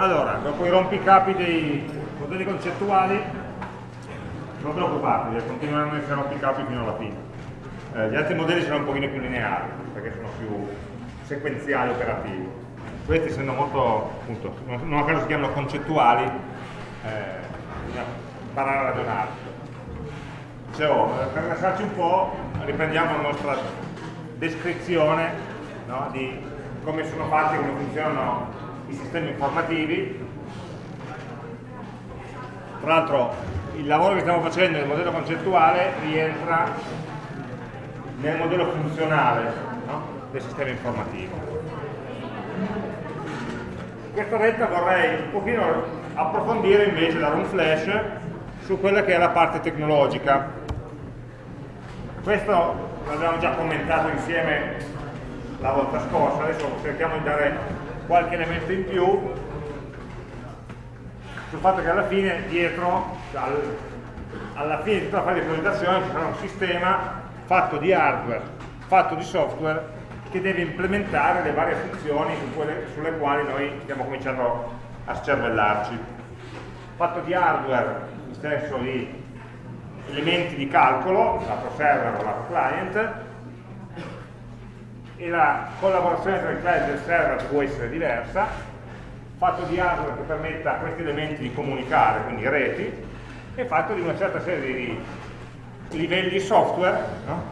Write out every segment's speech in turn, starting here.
Allora, dopo i rompicapi dei modelli concettuali, non preoccupatevi, continueranno a essere rompicapi fino alla fine. Eh, gli altri modelli sono un pochino più lineari, perché sono più sequenziali operativi. Questi essendo molto, appunto, non a caso si chiamano concettuali, eh, bisogna imparare a ragionare. Dicevo, eh, per lasciarci un po', riprendiamo la nostra descrizione no, di come sono fatti, come funzionano i sistemi informativi. Tra l'altro il lavoro che stiamo facendo nel modello concettuale rientra nel modello funzionale no? del sistema informativo. In questa retta vorrei un pochino approfondire invece, dare un flash su quella che è la parte tecnologica. Questo l'abbiamo già commentato insieme la volta scorsa, adesso cerchiamo di dare qualche elemento in più sul fatto che alla fine dietro, al, alla fine di tutta la fase di presentazione ci sarà un sistema fatto di hardware, fatto di software che deve implementare le varie funzioni su quelle, sulle quali noi stiamo cominciando a scervellarci. Fatto di hardware, in di elementi di calcolo, lato server o lato client, e la collaborazione tra il client e il server può essere diversa, fatto di hardware che permetta a questi elementi di comunicare, quindi reti, e fatto di una certa serie di livelli software no?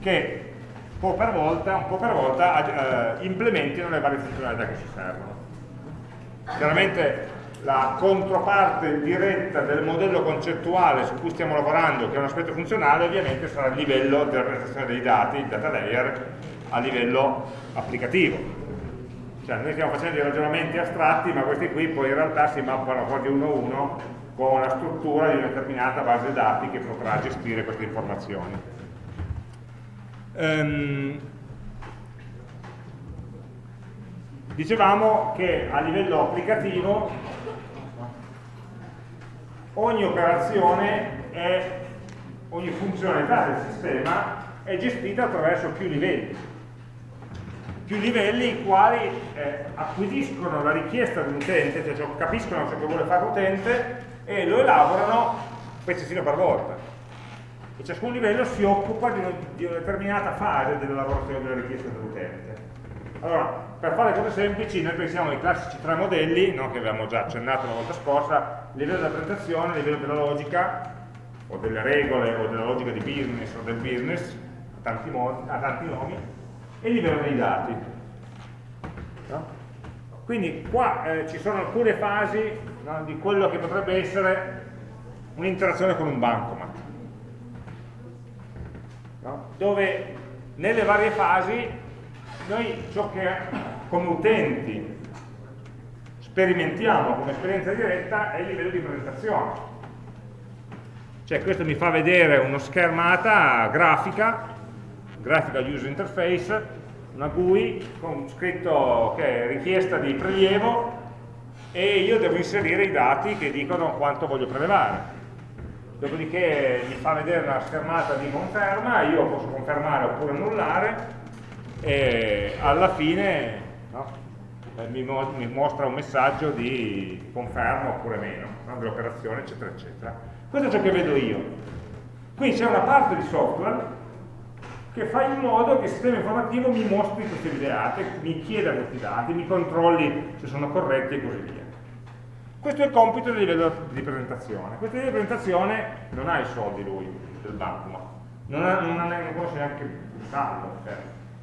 che po' per volta, un po per volta eh, implementino le varie funzionalità che ci servono. Chiaramente la controparte diretta del modello concettuale su cui stiamo lavorando, che è un aspetto funzionale, ovviamente sarà il livello della rappresentazione dei dati, il data layer, a livello applicativo. Cioè noi stiamo facendo dei ragionamenti astratti, ma questi qui poi in realtà si mappano quasi uno a uno con la struttura di una determinata base dati che potrà gestire queste informazioni. Um, dicevamo che a livello applicativo ogni operazione è, ogni funzionalità del sistema è gestita attraverso più livelli più livelli i quali eh, acquisiscono la richiesta dell'utente, cioè, cioè capiscono ciò che vuole fare l'utente e lo elaborano pezzettino per volta. E ciascun livello si occupa di una, di una determinata fase della lavorazione della richiesta dell'utente. Allora, per fare cose semplici, noi pensiamo ai classici tre modelli, no, che abbiamo già accennato la volta scorsa, livello della presentazione, livello della logica, o delle regole, o della logica di business o del business, a tanti, modi, a tanti nomi, e il livello dei dati. No? Quindi qua eh, ci sono alcune fasi no, di quello che potrebbe essere un'interazione con un bancomat, no? dove nelle varie fasi noi ciò che come utenti sperimentiamo come esperienza diretta è il livello di presentazione. Cioè questo mi fa vedere una schermata grafica Graphical User Interface, una GUI con scritto che è richiesta di prelievo e io devo inserire i dati che dicono quanto voglio prelevare. Dopodiché mi fa vedere una schermata di conferma, io posso confermare oppure annullare e alla fine no, eh, mi, mo mi, mostra un messaggio di conferma oppure meno no, dell'operazione eccetera eccetera. Questo è ciò che vedo io. Quindi c'è una parte di software che fa in modo che il sistema informativo mi mostri questi dati, mi chieda questi dati, mi controlli se sono corretti e così via. Questo è il compito del livello di presentazione. Questo livello di presentazione non ha i soldi lui, del banco, non, ha, non, ha, non conosce neanche il saldo. Cioè.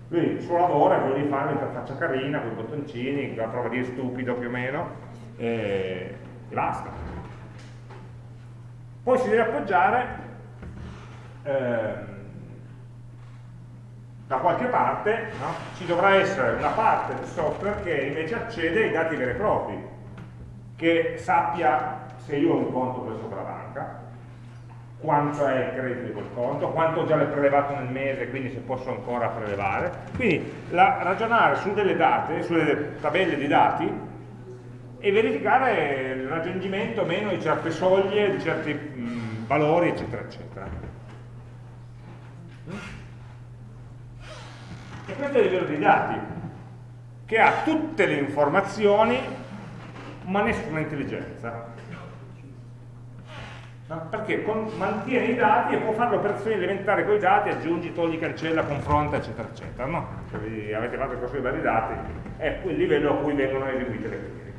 Lui il suo lavoro è quello di fare un'interfaccia carina, con i bottoncini, la prova di stupido più o meno, e, e basta. Poi si deve appoggiare eh, da qualche parte no? ci dovrà essere una parte del software che invece accede ai dati veri e propri, che sappia se io ho un conto presso la banca, quanto è il credito di quel conto, quanto ho già prelevato nel mese, quindi se posso ancora prelevare. Quindi la, ragionare su delle date, sulle tabelle di dati e verificare il raggiungimento o meno di certe soglie, di certi mh, valori, eccetera, eccetera. E questo è il livello dei dati, che ha tutte le informazioni ma nessuna intelligenza. Perché mantiene i dati e può fare operazioni elementari con i dati, aggiungi, togli, cancella, confronta, eccetera, eccetera. No? Se avete fatto il corso di vari dati, è quel livello a cui vengono eseguite le query.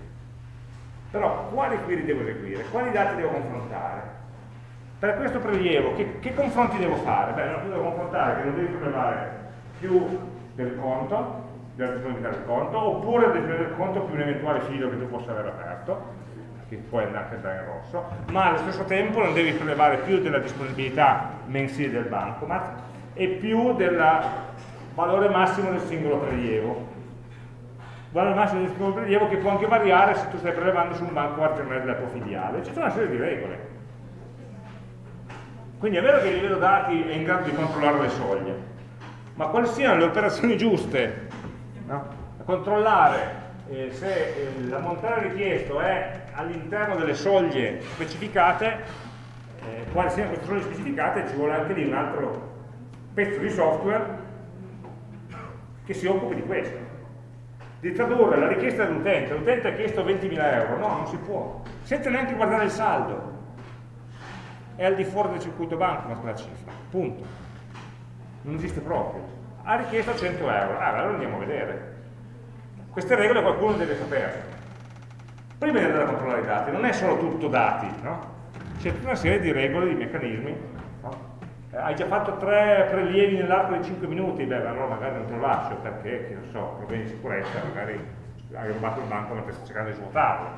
Però quali query devo eseguire? Quali dati devo confrontare? Per questo prelievo, che, che confronti devo fare? Beh, non devo confrontare che non devi prelevare più del conto, della disponibilità del conto, oppure del conto più un eventuale filo che tu possa aver aperto, che può anche andare in rosso, ma allo stesso tempo non devi prelevare più della disponibilità mensile del bancomat e più del valore massimo del singolo prelievo. Valore massimo del singolo prelievo che può anche variare se tu stai prelevando su un bancomat è della tua filiale. C'è tutta una serie di regole. Quindi è vero che il livello dati è in grado di controllare le soglie, ma quali siano le operazioni giuste no? a controllare eh, se eh, l'ammontare richiesto è all'interno delle soglie specificate, eh, quali siano queste soglie specificate, ci vuole anche lì un altro pezzo di software che si occupi di questo. Di tradurre la richiesta dell'utente, l'utente ha chiesto 20.000 euro, no, non si può, senza neanche guardare il saldo, è al di fuori del circuito banco quella cifra, punto. Non esiste proprio. Ha richiesto 100 euro, ah, allora andiamo a vedere queste regole qualcuno deve sapere. Prima di andare a controllare i dati, non è solo tutto dati, no? C'è tutta una serie di regole, di meccanismi. No? Eh, hai già fatto tre prelievi nell'arco di 5 minuti, beh, allora magari non te lo lascio perché, che non so, problemi di sicurezza, magari hai rubato il banco mentre stai cercando di svuotarlo.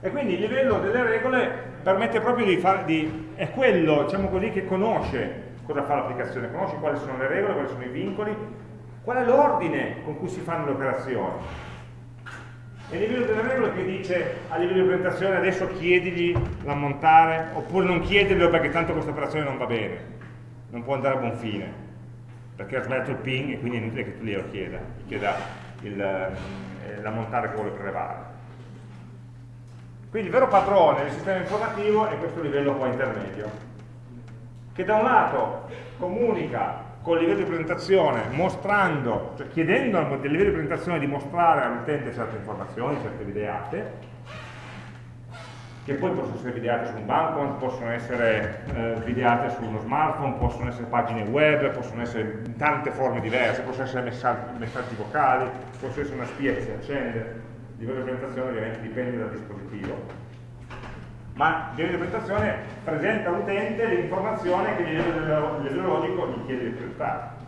E quindi il livello delle regole permette proprio di fare, di, è quello, diciamo così, che conosce cosa fa l'applicazione, conosce quali sono le regole, quali sono i vincoli Qual è l'ordine con cui si fanno le operazioni? È il livello delle regole che dice a livello di presentazione adesso chiedigli l'ammontare oppure non chiederglielo perché tanto questa operazione non va bene, non può andare a buon fine, perché ha sbagliato il ping e quindi è inutile che tu glielo chieda, chieda eh, l'ammontare che vuole prelevare. Quindi il vero padrone del sistema informativo è questo livello qua intermedio, che da un lato comunica con il livello di presentazione mostrando, cioè chiedendo al livello di presentazione di mostrare all'utente certe informazioni, certe videate, che poi possono essere videate su un banco, possono essere eh, videate su uno smartphone, possono essere pagine web, possono essere in tante forme diverse, possono essere messaggi, messaggi vocali, possono essere una spia che si accende, il livello di presentazione ovviamente dipende dal dispositivo ma di presentazione presenta all'utente l'informazione che il livello logico gli chiede di presentare.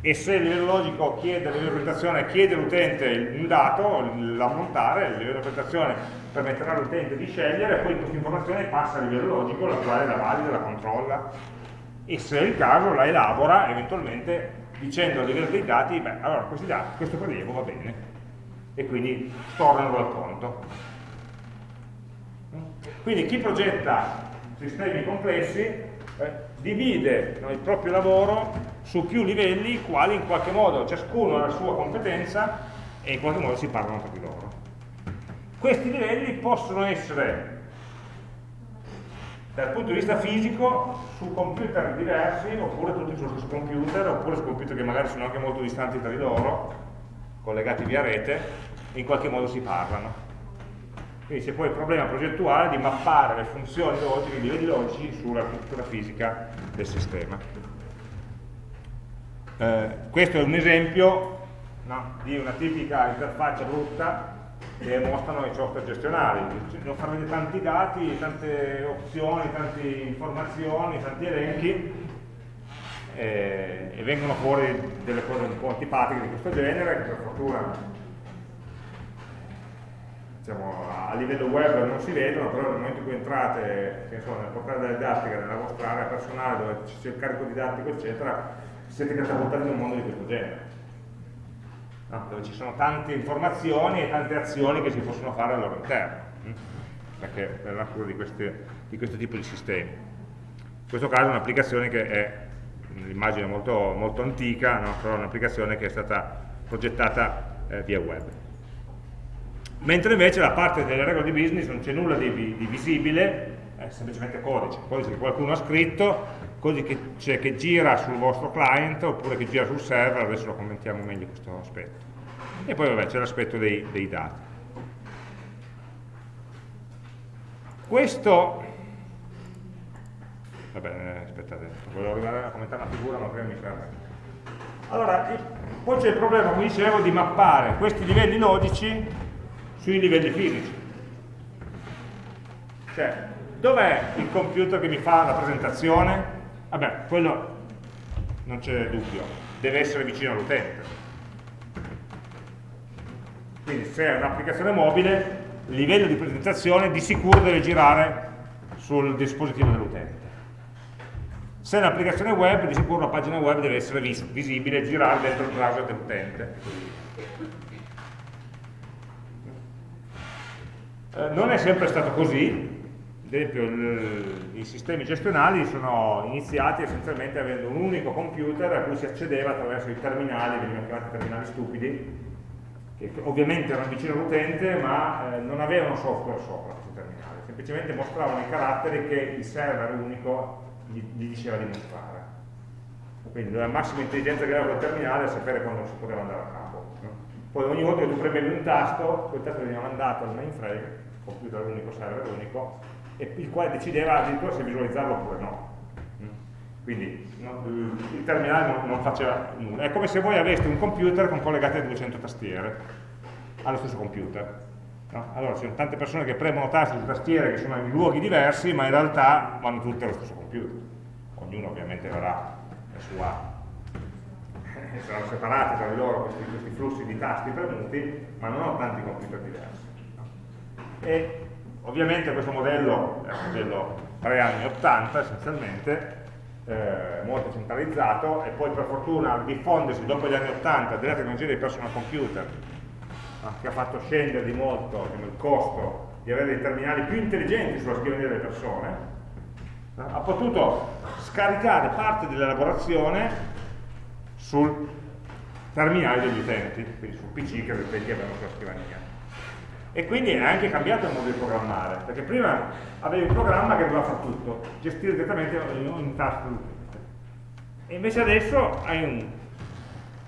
E se il livello logico chiede, presentazione chiede all'utente un dato, l'ammontare, il livello di presentazione permetterà all'utente di scegliere, poi questa informazione passa al livello logico, la quale la valida, la controlla, e se è il caso la elabora eventualmente dicendo a livello dei dati, beh, allora questi dati, questo prelievo va bene, e quindi tornano al conto. Quindi chi progetta sistemi complessi eh, divide no, il proprio lavoro su più livelli, quali in qualche modo ciascuno ha la sua competenza e in qualche modo si parlano tra di loro. Questi livelli possono essere dal punto di vista fisico su computer diversi oppure tutti sullo stesso computer oppure su computer che magari sono anche molto distanti tra di loro collegati via rete in qualche modo si parlano quindi c'è poi il problema progettuale di mappare le funzioni logiche, i livelli logici sull'architettura fisica del sistema. Eh, questo è un esempio no, di una tipica interfaccia brutta che mostrano i software gestionali. Non far vedere tanti dati, tante opzioni, tante informazioni, tanti elenchi eh, e vengono fuori delle cose un po' antipatiche di questo genere che per fortuna diciamo, a livello web non si vedono, però nel momento in cui entrate so, nel portale della didattica nella vostra area personale dove c'è il carico didattico eccetera, siete catapultati in un mondo di questo genere. No? Dove ci sono tante informazioni e tante azioni che si possono fare al loro interno, hm? perché è la natura di, queste, di questo tipo di sistemi. In questo caso è un'applicazione che è un'immagine molto, molto antica, no? però è un'applicazione che è stata progettata eh, via web mentre invece la parte delle regole di business non c'è nulla di, di, visibile, è semplicemente codice, codice che qualcuno ha scritto, codice che, che, gira sul vostro client oppure che gira sul server, adesso lo commentiamo meglio questo aspetto. e poi vabbè c'è l'aspetto dei, dei dati. Questo, vabbè, aspettate, volevo arrivare a commentare una figura ma prima mi fermo. Allora, poi c'è il problema, come dicevo, di mappare questi livelli logici sui livelli fisici. Cioè, dov'è il computer che mi fa la presentazione? Vabbè, quello non c'è dubbio, deve essere vicino all'utente. Quindi se è un'applicazione mobile, il livello di presentazione di sicuro deve girare sul dispositivo dell'utente. Se è un'applicazione web, di sicuro la pagina web deve essere vis visibile girare dentro il browser dell'utente. Eh, non è sempre stato così, ad esempio i sistemi gestionali sono iniziati essenzialmente avendo un unico computer a cui si accedeva attraverso i terminali, venivano chiamati terminali stupidi, che ovviamente erano vicino all'utente ma eh, non avevano software sopra questi terminali, semplicemente mostravano i caratteri che il server unico gli, gli diceva di mostrare. Quindi la massima intelligenza che aveva quel terminale è sapere quando si poteva andare a capo. Poi ogni volta che tu premevi un tasto, quel tasto veniva mandato al mainframe, computer unico, server unico, e il quale decideva addirittura se visualizzarlo oppure no. Quindi no, il terminale non, non, faceva nulla. È come se voi aveste un computer con collegate 200 tastiere allo stesso computer. No? Allora ci sono tante persone che premono tasti su tastiere che sono in luoghi diversi, ma in realtà vanno tutte allo stesso computer. Ognuno ovviamente avrà la sua saranno separati tra di loro questi, questi, flussi di tasti premuti, ma non ho tanti computer diversi. E ovviamente questo modello è un modello 3 anni 80 essenzialmente, eh, molto centralizzato, e poi per fortuna diffondersi dopo gli anni 80 della tecnologia dei personal computer che ha fatto scendere di molto diciamo, il costo di avere dei terminali più intelligenti sulla scrivania delle persone, ha potuto scaricare parte dell'elaborazione sul terminale degli utenti, quindi sul PC che gli utenti avevano sulla scrivania. E quindi è anche cambiato il modo di programmare, perché prima avevi un programma che doveva fare tutto, gestire direttamente ogni task dell'utente. E invece adesso hai un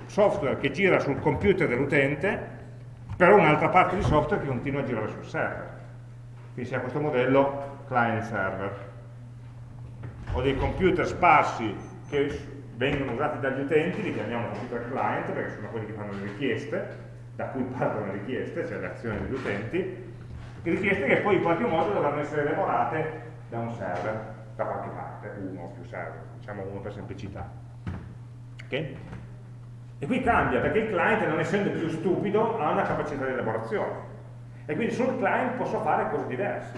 software che gira sul computer dell'utente però un'altra parte di software che continua a girare sul server. Quindi si ha questo modello client-server. Ho dei computer sparsi che vengono usati dagli utenti, li chiamiamo computer client perché sono quelli che fanno le richieste, da cui partono le richieste, cioè le azioni degli utenti, richieste che poi in qualche modo dovranno essere elaborate da un server, da qualche parte, uno o più server, diciamo uno per semplicità. Okay? E qui cambia, perché il client, non essendo più stupido, ha una capacità di elaborazione. E quindi sul client posso fare cose diverse.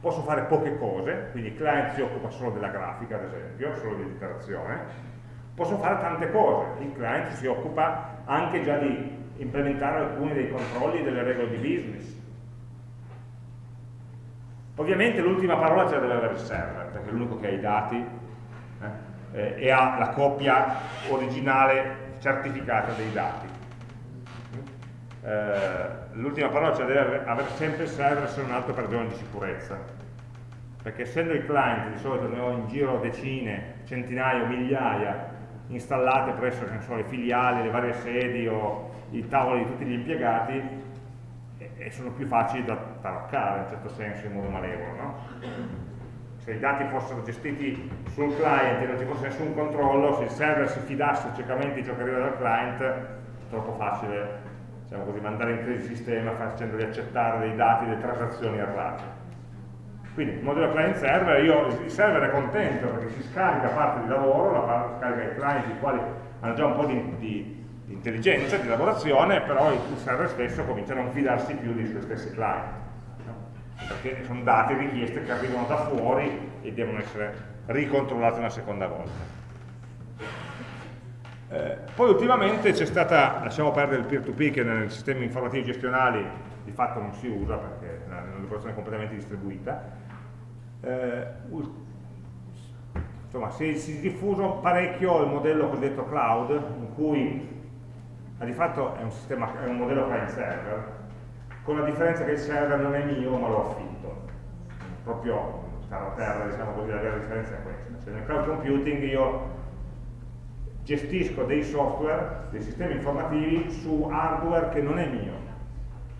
Posso fare poche cose, quindi il client si occupa solo della grafica, ad esempio, solo di interazione. Posso fare tante cose, il client si occupa anche già di implementare alcuni dei controlli delle regole di business. Ovviamente l'ultima parola la deve avere il server, perché è l'unico che ha i dati. Eh, e ha la copia originale certificata dei dati. Eh, L'ultima parola la deve avere sempre il server se non altro per ragioni di sicurezza, perché essendo i client di solito ne ho in giro decine, centinaia migliaia installate presso so, le filiali, le varie sedi o i tavoli di tutti gli impiegati e, e sono più facili da taroccare in un certo senso in modo malevolo. No? se i dati fossero gestiti sul client e non ci fosse nessun controllo, se il server si fidasse ciecamente di ciò che arriva dal client, troppo facile diciamo così, mandare in crisi il sistema facendogli accettare dei dati, delle transazioni errate. Quindi il modello client-server, il server è contento perché si scarica parte di lavoro, la scarica i client, i quali hanno già un po' di, di, di intelligenza, di lavorazione, però il server stesso comincia a non fidarsi più dei suoi stessi client perché sono dati richieste che arrivano da fuori e devono essere ricontrollate una seconda volta. Eh, poi ultimamente c'è stata, lasciamo perdere il peer-to-peer -peer che nei sistemi informativi gestionali di fatto non si usa perché è un'operazione completamente distribuita, eh, insomma si, si è diffuso parecchio il modello cosiddetto cloud in cui di fatto è un, sistema, è un modello client server con la differenza che il server non è mio ma lo affitto. Proprio terra terra diciamo così la vera differenza è questa. Cioè nel cloud computing io gestisco dei software, dei sistemi informativi su hardware che non è mio,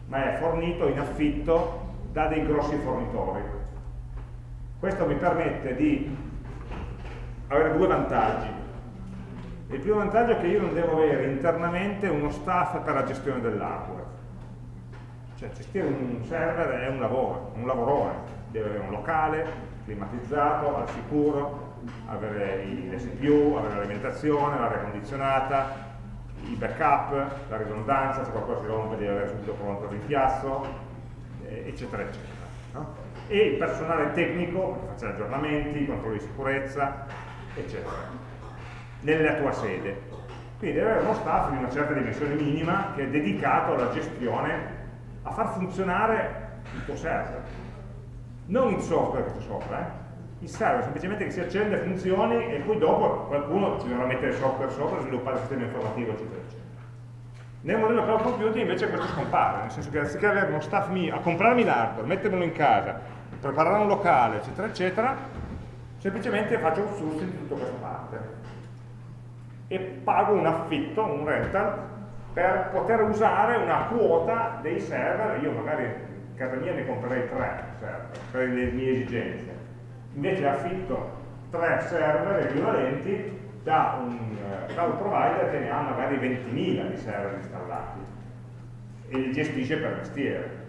ma è fornito in affitto da dei grossi fornitori. Questo mi permette di avere due vantaggi. Il primo vantaggio è che io non devo avere internamente uno staff per la gestione dell'hardware. Cioè gestire un server è un lavoro, un lavorone, deve avere un locale, climatizzato, al sicuro, avere le CPU, avere l'alimentazione, l'aria condizionata, i backup, la ridondanza, se qualcosa si rompe deve avere subito pronto il rimpiazzo, eh, eccetera, eccetera. No? E il personale tecnico, che faccia aggiornamenti, controlli di sicurezza, eccetera, nella tua sede. Quindi deve avere uno staff di una certa dimensione minima che è dedicato alla gestione, a far funzionare il tuo server. Non il software che c'è sopra, eh? Il server semplicemente che si accende, funzioni e poi dopo qualcuno ci dovrà mettere software sopra, sviluppare il sistema informativo, eccetera, eccetera. Nel modello cloud computing invece questo scompare, nel senso che anziché avere uno staff mio a comprarmi l'hardware, mettermelo in casa, preparare un locale, eccetera, eccetera, semplicemente faccio un sourcing di tutta questa parte. E pago un affitto, un rental, per poter usare una quota dei server, io magari in casa mia ne comprerei tre server per le mie esigenze, invece affitto tre server equivalenti da un cloud provider che ne ha magari 20.000 di server installati e li gestisce per mestiere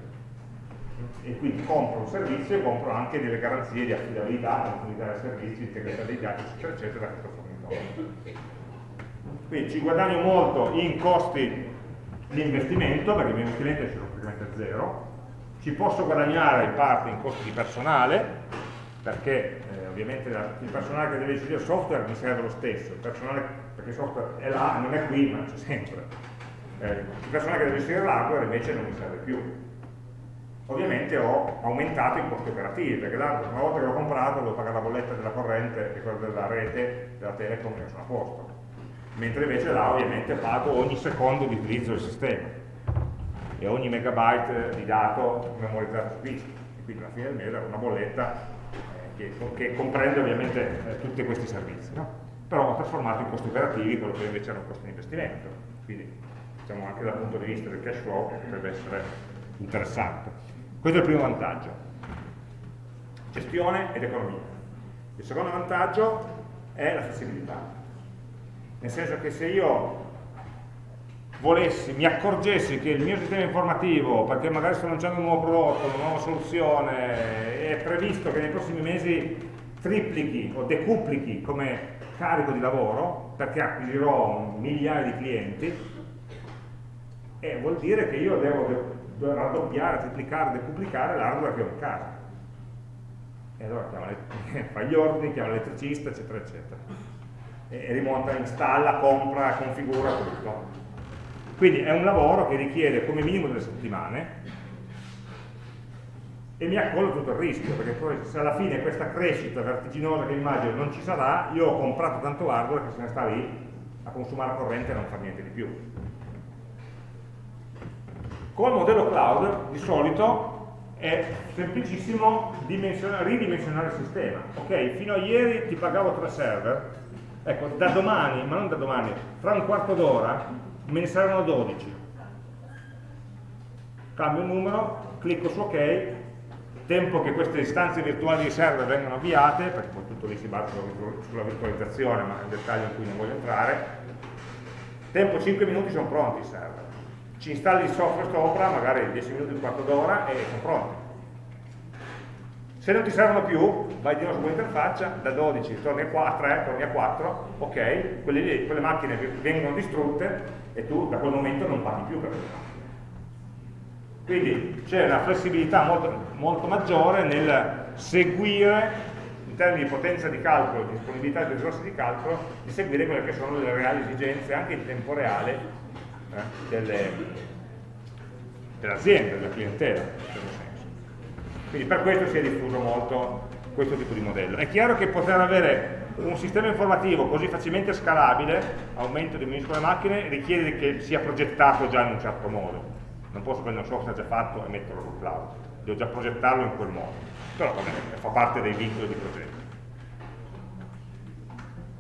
e quindi compro un servizio e compro anche delle garanzie di affidabilità, continuità del servizio, integrità dei dati, eccetera, eccetera, da questo fornitore. Quindi ci guadagno molto in costi di investimento, perché il mio investimento è praticamente zero, ci posso guadagnare in parte in costi di personale, perché eh, ovviamente la, il personale che deve gestire il software mi serve lo stesso, il personale, perché il software è là, non è qui, ma c'è sempre. Eh, il personale che deve gestire l'hardware invece non mi serve più. Ovviamente ho aumentato i costi operativi, perché l'hardware una volta che l'ho comprato devo pagare la bolletta della corrente e quella della rete, della telecom e sono a posto. Mentre invece là ovviamente pago ogni secondo di utilizzo del sistema e ogni megabyte di dato memorizzato su disco. E quindi alla fine del mese ho una bolletta che, che comprende ovviamente eh, tutti questi servizi, no? però trasformato in costi operativi quello che invece era un costo di investimento, quindi diciamo anche dal punto di vista del cash flow potrebbe essere interessante. Questo è il primo vantaggio, gestione ed economia. Il secondo vantaggio è la flessibilità, nel senso che se io volessi, mi accorgessi che il mio sistema informativo, perché magari sto lanciando un nuovo prodotto, una nuova soluzione, è previsto che nei prossimi mesi triplichi o decuplichi come carico di lavoro, perché acquisirò migliaia di clienti, e vuol dire che io devo raddoppiare, triplicare, decuplicare l'hardware che ho in casa. E allora chiama le, fa gli ordini, chiama l'elettricista, eccetera, eccetera. E rimonta, installa, compra, configura tutto. Quindi è un lavoro che richiede come minimo delle settimane e mi accolgo tutto il rischio, perché poi se alla fine questa crescita vertiginosa che immagino non ci sarà, io ho comprato tanto hardware che se ne sta lì a consumare corrente e non fa niente di più. Con il modello cloud di solito è semplicissimo ridimensionare il sistema. Ok, fino a ieri ti pagavo tre server, ecco, da domani, ma non da domani, fra un quarto d'ora me ne saranno 12 cambio il numero, clicco su ok. Tempo che queste istanze virtuali di server vengano avviate perché poi tutto lì si basa sulla virtualizzazione ma è un dettaglio in cui non voglio entrare. Tempo 5 minuti sono pronti i server. Ci installi il software sopra magari 10 minuti, un quarto d'ora e sono pronti se non ti servono più, vai di nuovo su quell'interfaccia, da 12 torni a 4, 3, torni a 4, ok, quelle, lì, quelle macchine vengono distrutte e tu da quel momento non paghi più per quelle macchine. Quindi c'è una flessibilità molto, molto, maggiore nel seguire, in termini di potenza di calcolo, di disponibilità di risorse di calcolo, di seguire quelle che sono le reali esigenze anche in tempo reale eh, dell'azienda, dell della clientela. Quindi per questo si è diffuso molto questo tipo di modello. È chiaro che poter avere un sistema informativo così facilmente scalabile, aumento di minuscole macchine, richiede che sia progettato già in un certo modo. Non posso prendere un software già fatto e metterlo sul cloud, devo già progettarlo in quel modo. Però vabbè, fa parte dei vincoli di progetto.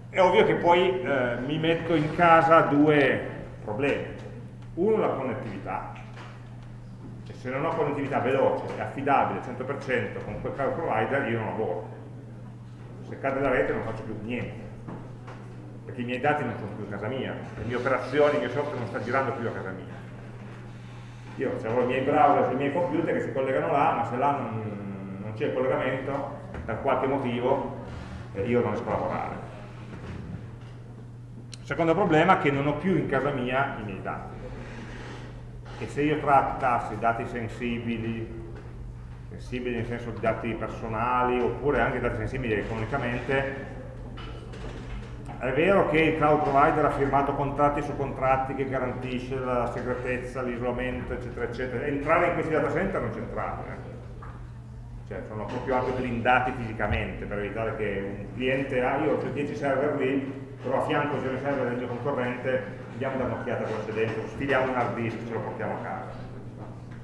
è ovvio che poi eh, mi metto in casa due problemi. Uno la connettività, se non ho connettività veloce e affidabile 100% con quel cloud provider io non lavoro. Se cade la rete non faccio più niente, perché i miei dati non sono più a casa mia, le mie operazioni, il mio software non sta girando più a casa mia. Io ho i miei browser sui miei computer che si collegano là, ma se là non, non c'è il collegamento, per qualche motivo, eh, io non riesco a lavorare. Secondo problema che non ho più in casa mia i miei dati. E se io trattassi dati sensibili, sensibili nel senso di dati personali, oppure anche dati sensibili economicamente, è vero che il cloud provider ha firmato contratti su contratti che garantisce la segretezza, l'isolamento, eccetera, eccetera. Entrare in questi data center non c'entrate. Eh. Cioè, sono proprio anche blindati fisicamente per evitare che un cliente, ah io ho 10 server lì, però a fianco c'è il server del mio concorrente, andiamo da un'occhiata cosa c'è dentro, sfiliamo un hard disk, ce lo portiamo a casa.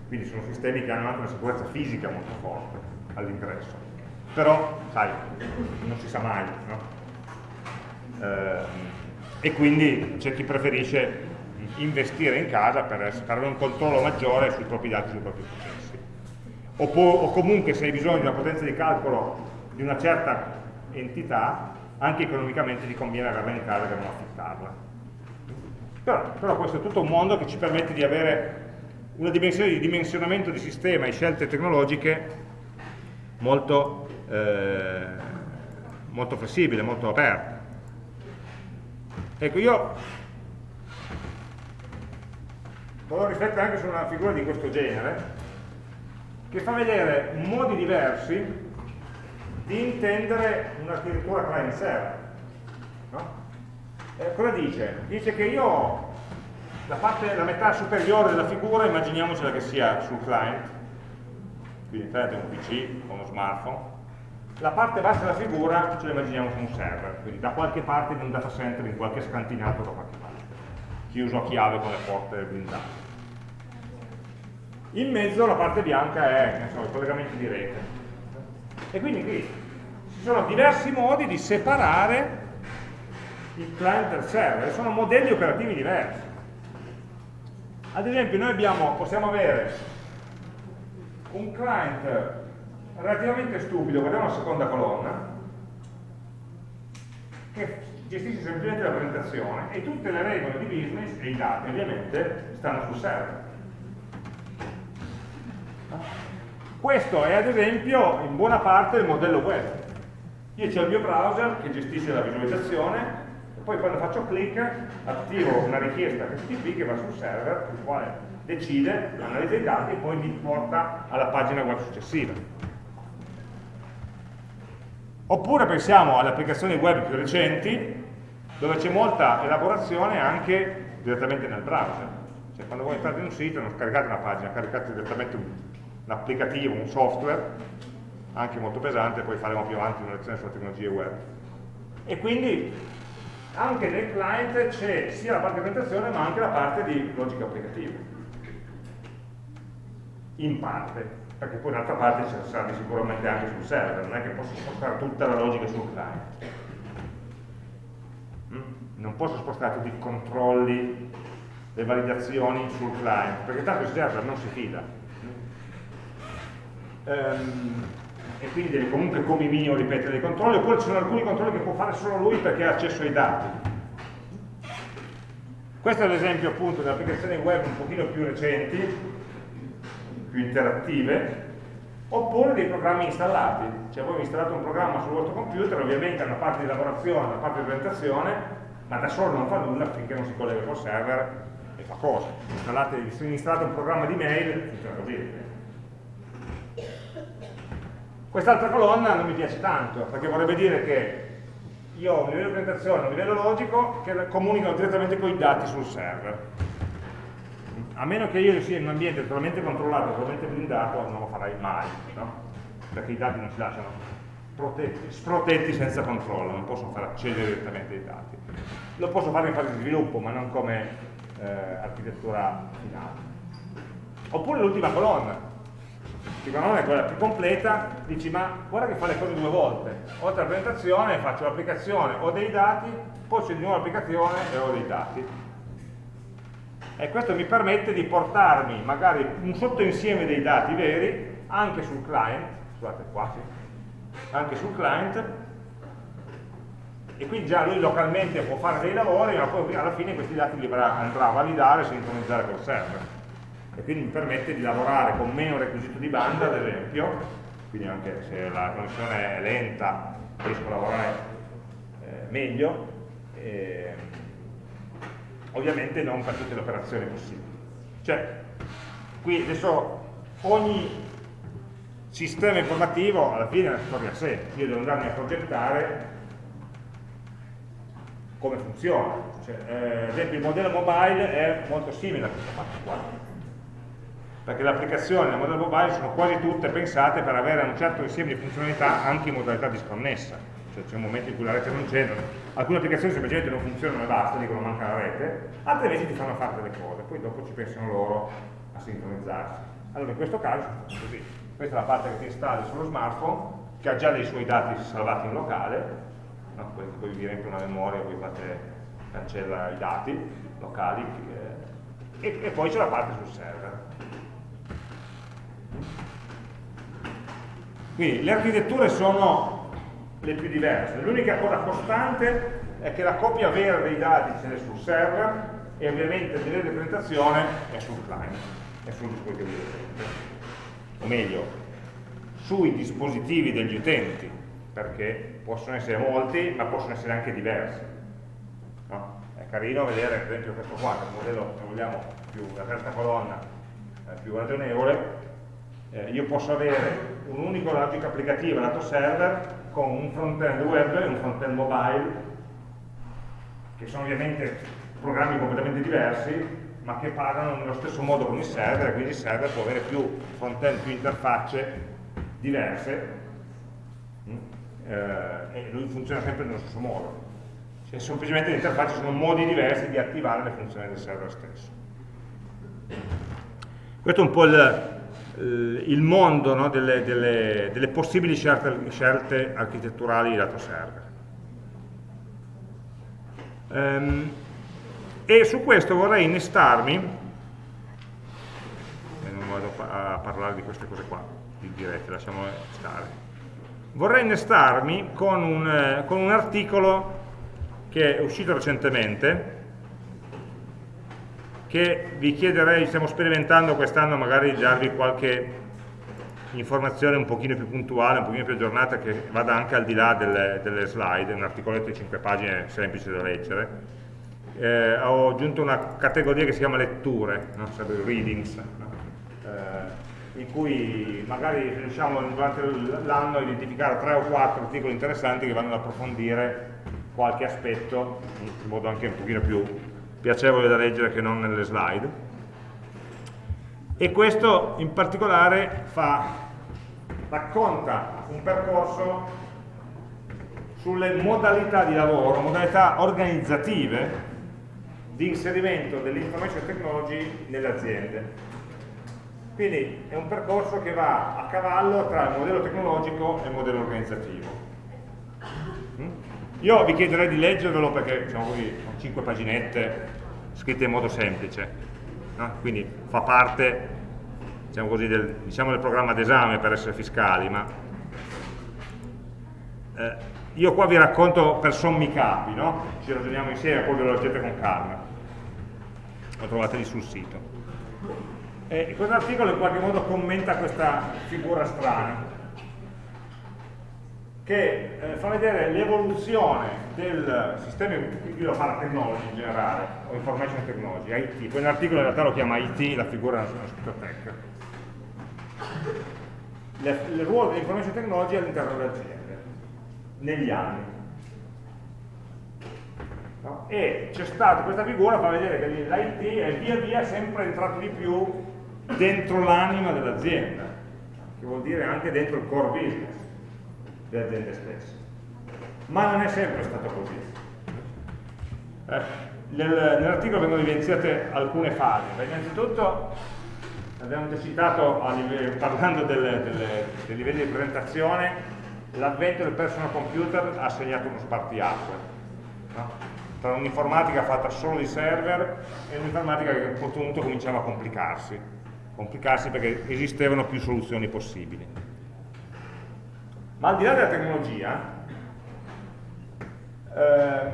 Quindi sono sistemi che hanno anche una sicurezza fisica molto forte all'ingresso. Però, sai, non si sa mai, no? eh, e quindi c'è chi preferisce investire in casa per, avere un controllo maggiore sui propri dati, sui propri processi. O, o comunque se hai bisogno di una potenza di calcolo di una certa entità, anche economicamente ti conviene averla in casa che non affittarla. Però, però, questo è tutto un mondo che ci permette di avere una dimensione di dimensionamento di sistema e scelte tecnologiche molto, eh, molto flessibile, molto aperta. Ecco, io volevo riflettere anche su una figura di questo genere, che fa vedere modi diversi di intendere un'architettura client-server. No? Eh, cosa dice? Dice che io la, parte, la metà superiore della figura immaginiamocela che sia sul client, quindi internet è un PC o uno smartphone, la parte bassa della figura ce la immaginiamo su un server, quindi da qualche parte in un data center, in qualche scantinato da qualche parte, chiuso a chiave con le porte blindate. In mezzo la parte bianca è so, il collegamento di rete. E quindi qui ci sono diversi modi di separare il client dal server, sono modelli operativi diversi. Ad esempio noi abbiamo, possiamo avere un client relativamente stupido, guardiamo la seconda colonna, che gestisce semplicemente la presentazione e tutte le regole di business e i dati ovviamente stanno sul server. Questo è ad esempio in buona parte il modello web. Io ho il mio browser che gestisce la visualizzazione e poi quando faccio clic attivo una richiesta HTTP che va sul server, il quale decide, analizza i dati e poi mi porta alla pagina web successiva. Oppure pensiamo alle applicazioni web più recenti, dove c'è molta elaborazione anche direttamente nel browser. Cioè quando voi entrate in un sito non scaricate una pagina, caricate direttamente un, un applicativo, un software, anche molto pesante, poi faremo più avanti una lezione sulle tecnologie web. E quindi anche nel client c'è sia la parte di presentazione ma anche la parte di logica applicativa. In parte perché poi d'altra parte ci sarà sicuramente anche sul server, non è che posso spostare tutta la logica sul client. Mm? Non posso spostare tutti i controlli, le validazioni sul client, perché tanto il server non si fida. Um, e quindi deve comunque come minimo ripetere dei controlli, oppure ci sono alcuni controlli che può fare solo lui perché ha accesso ai dati. Questo è l'esempio appunto delle applicazioni web un pochino più recenti, più interattive, oppure dei programmi installati. Cioè voi installate un programma sul vostro computer, ovviamente ha una parte di lavorazione, una parte di presentazione, ma da solo non fa nulla finché non si collega col server e fa cose. Installate, se installate un programma di mail, funziona così. Quest'altra colonna non mi piace tanto, perché vorrebbe dire che io ho un livello di presentazione, un livello logico che comunicano direttamente con i dati sul server a meno che io sia in un ambiente totalmente controllato, totalmente blindato, non lo farai mai, no? perché i dati non si lasciano protetti, sprotetti senza controllo, non posso far accedere direttamente ai dati. Lo posso fare in fase di sviluppo, ma non come eh, architettura finale. Oppure l'ultima colonna. Secondo me è quella più completa, dici ma guarda che fa le cose due volte, oltre alla presentazione faccio l'applicazione, ho dei dati, poi c'è di nuovo l'applicazione e ho dei dati. E questo mi permette di portarmi magari un sottoinsieme dei dati veri anche sul client, scusate qua, sì, anche sul client, e quindi già lui localmente può fare dei lavori, ma poi alla fine questi dati li andrà a validare e sintonizzare col server. E quindi mi permette di lavorare con meno requisito di banda, ad esempio, quindi anche se la connessione è lenta riesco a lavorare eh, meglio, eh, ovviamente non per tutte le operazioni possibili. Cioè, qui adesso ogni sistema informativo alla fine è una storia a sé, io devo andarmi a progettare come funziona. Cioè, eh, ad esempio il modello mobile è molto simile a questa parte qua, perché le applicazioni del modello mobile sono quasi tutte pensate per avere un certo insieme di funzionalità anche in modalità disconnessa, cioè c'è un momento in cui la rete non c'è, alcune applicazioni semplicemente non funzionano e basta, dicono manca la rete, altre invece ti fanno fare delle cose, poi dopo ci pensano loro a sincronizzarsi. Allora in questo caso è così, questa è la parte che ti installi sullo smartphone, che ha già dei suoi dati salvati in locale, no? poi, poi vi riempie una memoria, poi fate, cancella i dati locali eh, e, e poi c'è la parte sul server. Quindi le architetture sono le più diverse, l'unica cosa costante è che la copia vera dei dati ce n'è sul server e ovviamente il livello di presentazione è sul client, è sul dispositivo dell'utente, o meglio, sui dispositivi degli utenti, perché possono essere molti, ma possono essere anche diversi. No? È carino vedere, ad esempio, questo qua, che è un modello, se vogliamo, più la terza colonna eh, più ragionevole, eh, io posso avere un'unica logica applicativa lato server con un front-end web e un front-end mobile che sono ovviamente programmi completamente diversi ma che parlano nello stesso modo con il server e quindi il server può avere più front-end, più interfacce diverse mm, eh, e lui funziona sempre nello stesso modo. Cioè, semplicemente le interfacce sono modi diversi di attivare le funzioni del server stesso. Questo è un po' il, il mondo no, delle, delle, delle, possibili scelte, scelte, architetturali lato server. Um, e su questo vorrei innestarmi, e non vado a parlare di queste cose qua, di dirette, lasciamo stare, vorrei innestarmi con un, eh, con un articolo che è uscito recentemente, che vi chiederei, stiamo sperimentando quest'anno magari di darvi qualche informazione un pochino più puntuale, un pochino più aggiornata che vada anche al di là delle, delle slide, un articoletto di 5 pagine semplice da leggere. Eh, ho aggiunto una categoria che si chiama letture, no? sarebbe readings, no? eh, in cui magari riusciamo durante l'anno a identificare 3 o 4 articoli interessanti che vanno ad approfondire qualche aspetto in modo anche un pochino più piacevole da leggere che non nelle slide. E questo in particolare fa, racconta un percorso sulle modalità di lavoro, modalità organizzative di inserimento dell'information technology nelle aziende. Quindi è un percorso che va a cavallo tra il modello tecnologico e il modello organizzativo. Mm? Io vi chiederei di leggervelo perché diciamo così, sono 5 paginette scritte in modo semplice, no? quindi fa parte diciamo così, del, diciamo del, programma d'esame per essere fiscali, ma eh, io qua vi racconto per sommi capi, no? ci ragioniamo insieme, poi ve lo leggete con calma, lo trovate lì sul sito. E questo articolo in qualche modo commenta questa figura strana, che eh, fa vedere l'evoluzione del sistema, qui lo fa technology in generale, o information technology, IT, poi nell'articolo in realtà lo chiama IT, la figura è scritto tech. Le, il ruolo dell'information technology all'interno delle aziende, negli anni. No? E c'è stata questa figura, fa vedere che l'IT è via via sempre entrato di più dentro l'anima dell'azienda, che vuol dire anche dentro il core business delle aziende stesse. Ma non è sempre stato così. Eh, nel, Nell'articolo vengono evidenziate alcune fasi. Beh, innanzitutto, abbiamo già citato parlando delle, delle, dei livelli di presentazione l'avvento del personal computer ha segnato uno spartiacque no? tra un'informatica fatta solo di server e un'informatica che a un certo punto cominciava a complicarsi complicarsi perché esistevano più soluzioni possibili ma al di là della tecnologia ehm,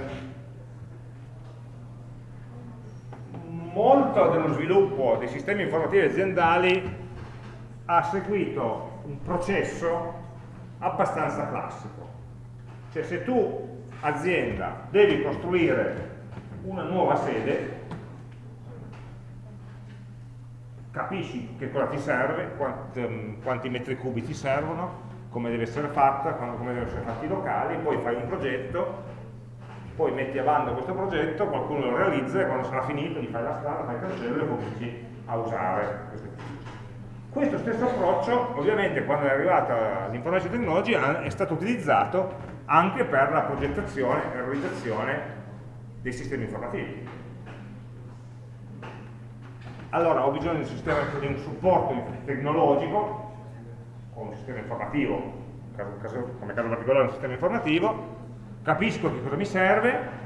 molto dello sviluppo dei sistemi informativi aziendali ha seguito un processo abbastanza classico. Cioè se tu, azienda, devi costruire una nuova sede, capisci che cosa ti serve, quanti, ehm, quanti metri cubi ti servono, come deve essere fatta, come devono essere fatti i locali, poi fai un progetto, poi metti a bando questo progetto, qualcuno lo realizza e quando sarà finito gli fai la strada, fai il cancello e cominci a usare questo stesso approccio, ovviamente, quando è arrivata l'information technology, è stato utilizzato anche per la progettazione e realizzazione dei sistemi informativi. Allora, ho bisogno di un, sistema, di un supporto tecnologico, o un sistema informativo, come caso particolare un sistema informativo, capisco che cosa mi serve,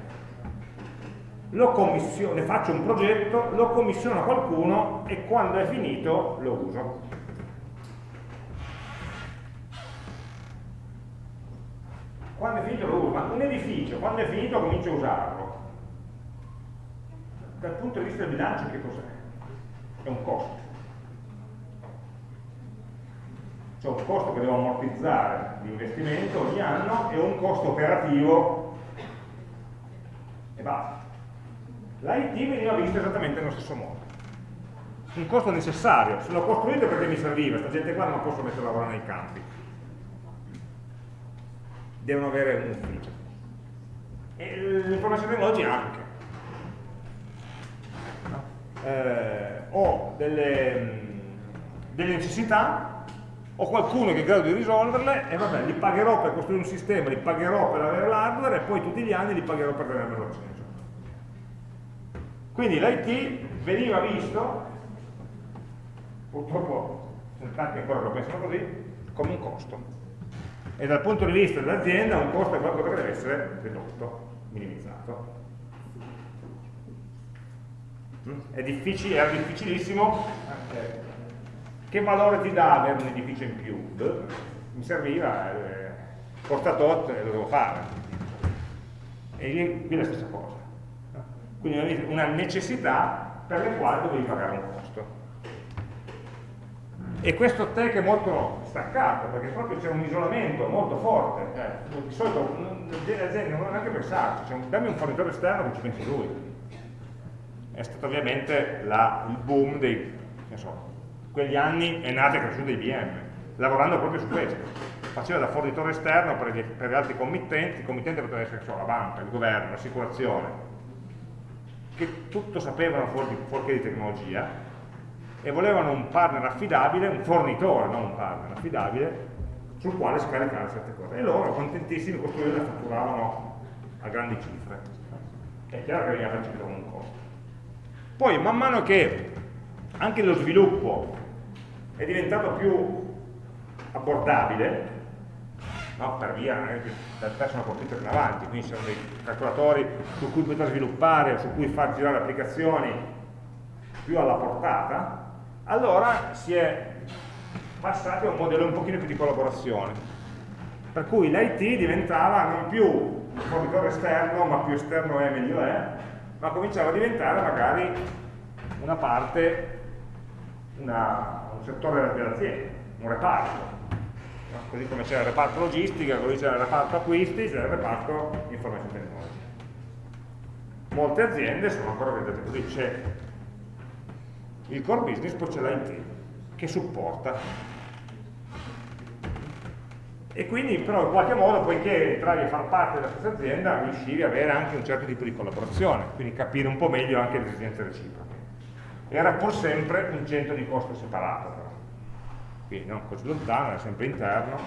ne faccio un progetto, lo commissiono a qualcuno e quando è finito lo uso. Quando è finito lo uso, ma un edificio, quando è finito comincio a usarlo. Dal punto di vista del bilancio che cos'è? È un costo. C'è un costo che devo ammortizzare di investimento ogni anno e un costo operativo e basta l'IT veniva vista esattamente nello stesso modo. Un costo necessario, se l'ho costruito perché mi serviva, questa gente qua non posso mettere a lavorare nei campi. Devono avere un ufficio. E l'informazione tecnology anche. Eh, ho delle, delle necessità, ho qualcuno che è in grado di risolverle e vabbè, li pagherò per costruire un sistema, li pagherò per avere l'hardware e poi tutti gli anni li pagherò per tenermelo acceso. Quindi l'IT veniva visto, purtroppo sono tanti ancora che lo pensano così, come un costo. E dal punto di vista dell'azienda un costo è qualcosa che deve essere ridotto, minimizzato. Mm? È difficile, era difficilissimo. Eh, che valore ti dà avere un edificio in più? Mi serviva, eh, e lo devo fare. E qui è la stessa cosa quindi una necessità per le quali dovevi pagare un costo. E questo tech è molto staccato, perché proprio c'è un isolamento molto forte. Eh, di solito le aziende non hanno neanche pensarci, cioè, dammi un fornitore esterno che ci pensi lui. È stato ovviamente la, il boom dei, so, quegli anni è nato e cresciuto IBM, lavorando proprio su questo. Faceva da fornitore esterno per gli, per altri committenti, il committente poteva essere so, la banca, il governo, l'assicurazione, che tutto sapevano fuori, fuorché di tecnologia e volevano un partner affidabile, un fornitore, non un partner affidabile, sul quale scaricare certe cose. E loro, contentissimi, costruivano e fatturavano a grandi cifre. È chiaro che veniva percepito come un costo. Poi, man mano che anche lo sviluppo è diventato più abbordabile, no? per via eh, del personal computer in avanti, quindi sono dei calcolatori su cui poter sviluppare su cui far girare applicazioni più alla portata, allora si è passati a un modello un pochino più di collaborazione, per cui l'IT diventava non più un fornitore esterno, ma più esterno è meglio è, ma cominciava a diventare magari una parte, una, un settore dell'azienda, un reparto, così come c'è il reparto logistica, così c'è il reparto acquisti, c'è il reparto information technology. Molte aziende sono ancora organizzate così, c'è il core business, poi c'è l'IT che supporta. E quindi però in qualche modo, poiché entravi a far parte della stessa azienda, riuscivi ad avere anche un certo tipo di collaborazione, quindi capire un po' meglio anche le esigenze reciproche. Era pur sempre un centro di costo separato quindi non così lontano, era sempre interno,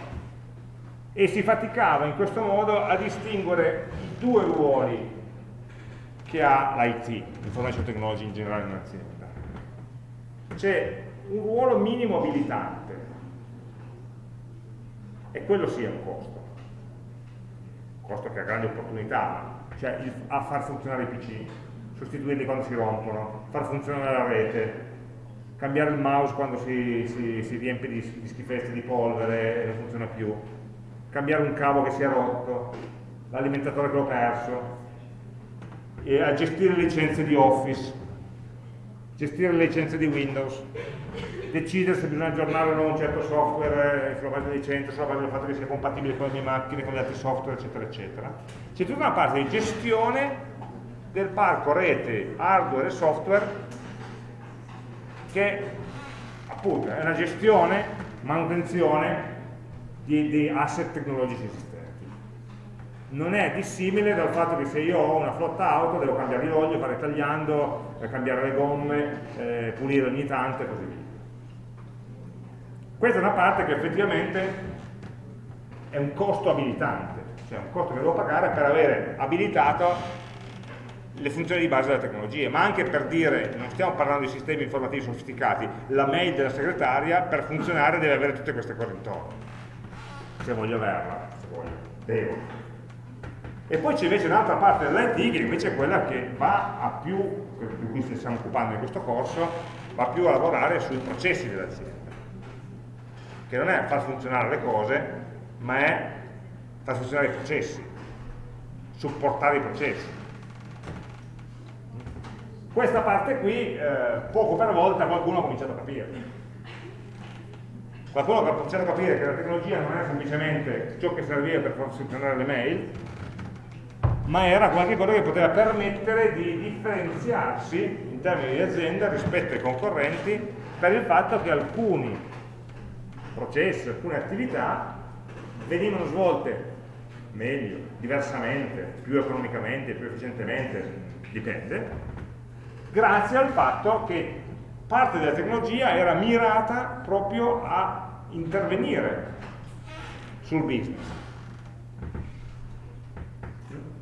e si faticava in questo modo a distinguere i due ruoli che ha l'IT, Information Technology in generale in un'azienda. c'è un ruolo minimo abilitante. E quello sì è un costo. Un costo che ha grandi opportunità cioè a far funzionare i PC sostituirli quando si rompono far funzionare la rete cambiare il mouse quando si, si, si riempie di, di schifezze di polvere e non funziona più cambiare un cavo che si è rotto l'alimentatore che l'ho perso e a gestire le licenze di Office gestire le licenze di Windows decidere se bisogna aggiornare o no un certo software sulla base di licenze, sulla base del fatto che sia compatibile con le mie macchine, con gli altri software, eccetera, eccetera. C'è tutta una parte di gestione del parco rete, hardware e software che appunto è una gestione, manutenzione di, di asset tecnologici esistenti. Non è dissimile dal fatto che se io ho una flotta auto devo cambiare l'olio, fare tagliando, eh, cambiare le gomme, eh, pulire ogni tanto e così via. Questa è una parte che effettivamente è un costo abilitante, cioè un costo che devo pagare per avere abilitato le funzioni di base della tecnologia, ma anche per dire, non stiamo parlando di sistemi informativi sofisticati, la mail della segretaria per funzionare deve avere tutte queste cose intorno, se voglio averla, se voglio, devo. E poi c'è invece un'altra parte dell'IT che invece è quella che va a più, di cui ci stiamo occupando in questo corso, va più a lavorare sui processi dell'azienda che non è far funzionare le cose, ma è far funzionare i processi, supportare i processi. Questa parte qui, eh, poco per volta, qualcuno ha cominciato a capire. Qualcuno ha cominciato a capire che la tecnologia non era semplicemente ciò che serviva per far funzionare le mail, ma era qualcosa che poteva permettere di differenziarsi in termini di azienda rispetto ai concorrenti per il fatto che alcuni processi, alcune attività venivano svolte meglio, diversamente, più economicamente, più efficientemente, dipende, grazie al fatto che parte della tecnologia era mirata proprio a intervenire sul business,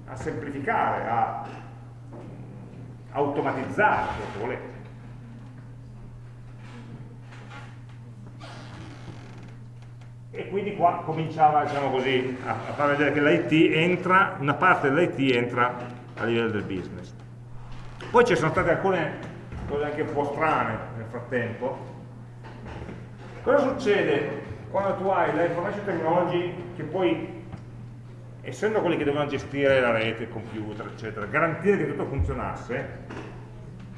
a semplificare, a automatizzare, se volete. e quindi qua cominciava diciamo così, a, far vedere che l'IT entra, una parte dell'IT entra a livello del business. Poi ci sono state alcune cose anche un po' strane nel frattempo. Cosa succede quando tu hai la information technology che poi, essendo quelli che dovevano gestire la rete, il computer, eccetera, garantire che tutto funzionasse,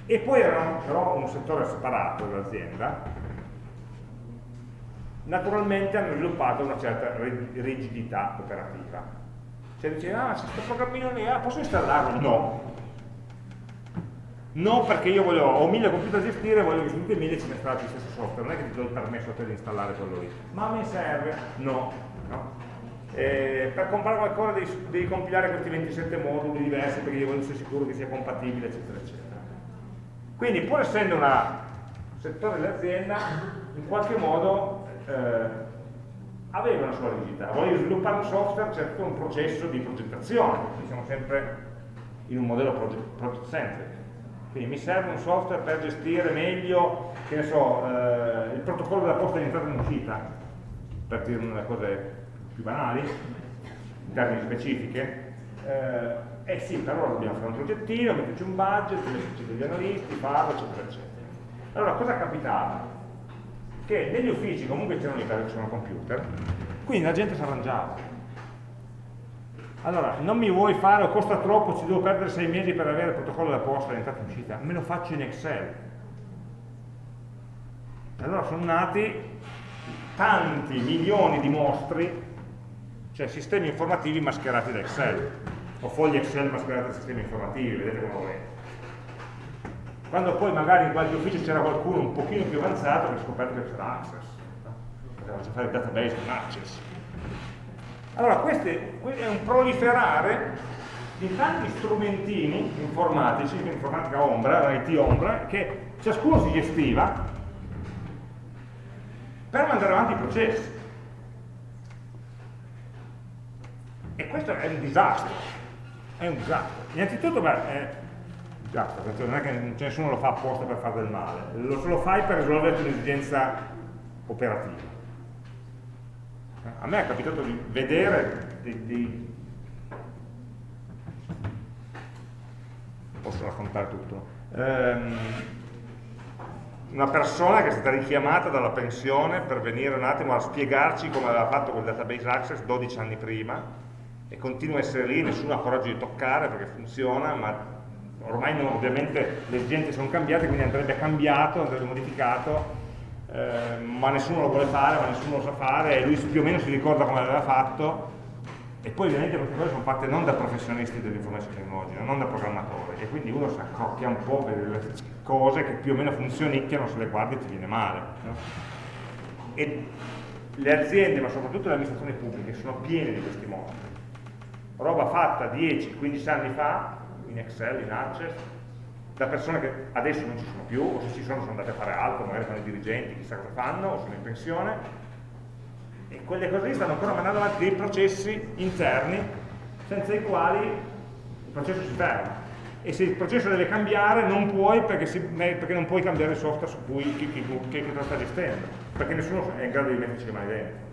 e poi erano però un settore separato dell'azienda, naturalmente hanno sviluppato una certa rigidità operativa. Cioè dice, ah, questo programmino lì, ah, posso installarlo? No. No, perché io voglio, ho mille computer da gestire, voglio che su tutti e mille ci installato lo stesso software, non è che ti do il permesso a te di installare quello lì. Ma a me serve? No. no. Eh, per comprare qualcosa devi, devi, compilare questi 27 moduli diversi perché io voglio essere sicuro che sia compatibile, eccetera, eccetera. Quindi, pur essendo un settore dell'azienda, in qualche modo eh, aveva una sua rigidità. Voglio sviluppare un software, c'è tutto un processo di progettazione, siamo sempre in un modello project centric. Quindi mi serve un software per gestire meglio, so, eh, il protocollo della posta di entrata e in uscita, per dire una delle cose più banali, in termini specifiche. Eh, eh sì, però dobbiamo fare un progettino, metterci un budget, metterci degli analisti, farlo, eccetera, eccetera. Allora, cosa capitava? che negli uffici comunque c'erano i sono computer, quindi la gente si arrangiava. Allora, non mi vuoi fare costa troppo, ci devo perdere sei mesi per avere il protocollo da posta, l'entrata e uscita, me lo faccio in Excel. Allora sono nati tanti milioni di mostri, cioè sistemi informativi mascherati da Excel, o fogli Excel mascherati da sistemi informativi, vedete come volete. Quando poi magari in qualche ufficio c'era qualcuno un pochino più avanzato che ha scoperto che c'era access, poteva fare il database con access. Allora questo è un proliferare di tanti strumentini informatici, informatica ombra, l'IT ombra, che ciascuno si gestiva per mandare avanti i processi. E questo è un disastro, è un disastro. Innanzitutto, beh, Basta, non è che nessuno lo fa apposta per fare del male, lo, lo fai per risolvere un'esigenza operativa. A me è capitato di vedere dei, dei... posso raccontare tutto. Um, una persona che è stata richiamata dalla pensione per venire un attimo a spiegarci come aveva fatto quel database access 12 anni prima e continua a essere lì, nessuno ha coraggio di toccare perché funziona, ma ormai non, ovviamente le esigenze sono cambiate, quindi andrebbe cambiato, andrebbe modificato, eh, ma nessuno lo vuole fare, ma nessuno lo sa fare, e lui più o meno si ricorda come l'aveva fatto, e poi ovviamente queste cose sono fatte non da professionisti dell'informazione tecnologica, non da programmatori, e quindi uno si accocchia un po' per le cose che più o meno funzionicchiano, se le guardi ti viene male. No? E le aziende, ma soprattutto le amministrazioni pubbliche, sono piene di questi modi. Roba fatta 10-15 anni fa, in Excel, in Access, da persone che adesso non ci sono più, o se ci sono sono andate a fare altro, magari fanno i dirigenti, chissà cosa fanno, o sono in pensione, e quelle cose lì stanno ancora mandando avanti dei processi interni senza i quali il processo si ferma. E se il processo deve cambiare non puoi perché, si, perché non puoi cambiare il software su cui chi, chi, chi, chi lo sta gestendo, perché nessuno è in grado di metterci le mani dentro.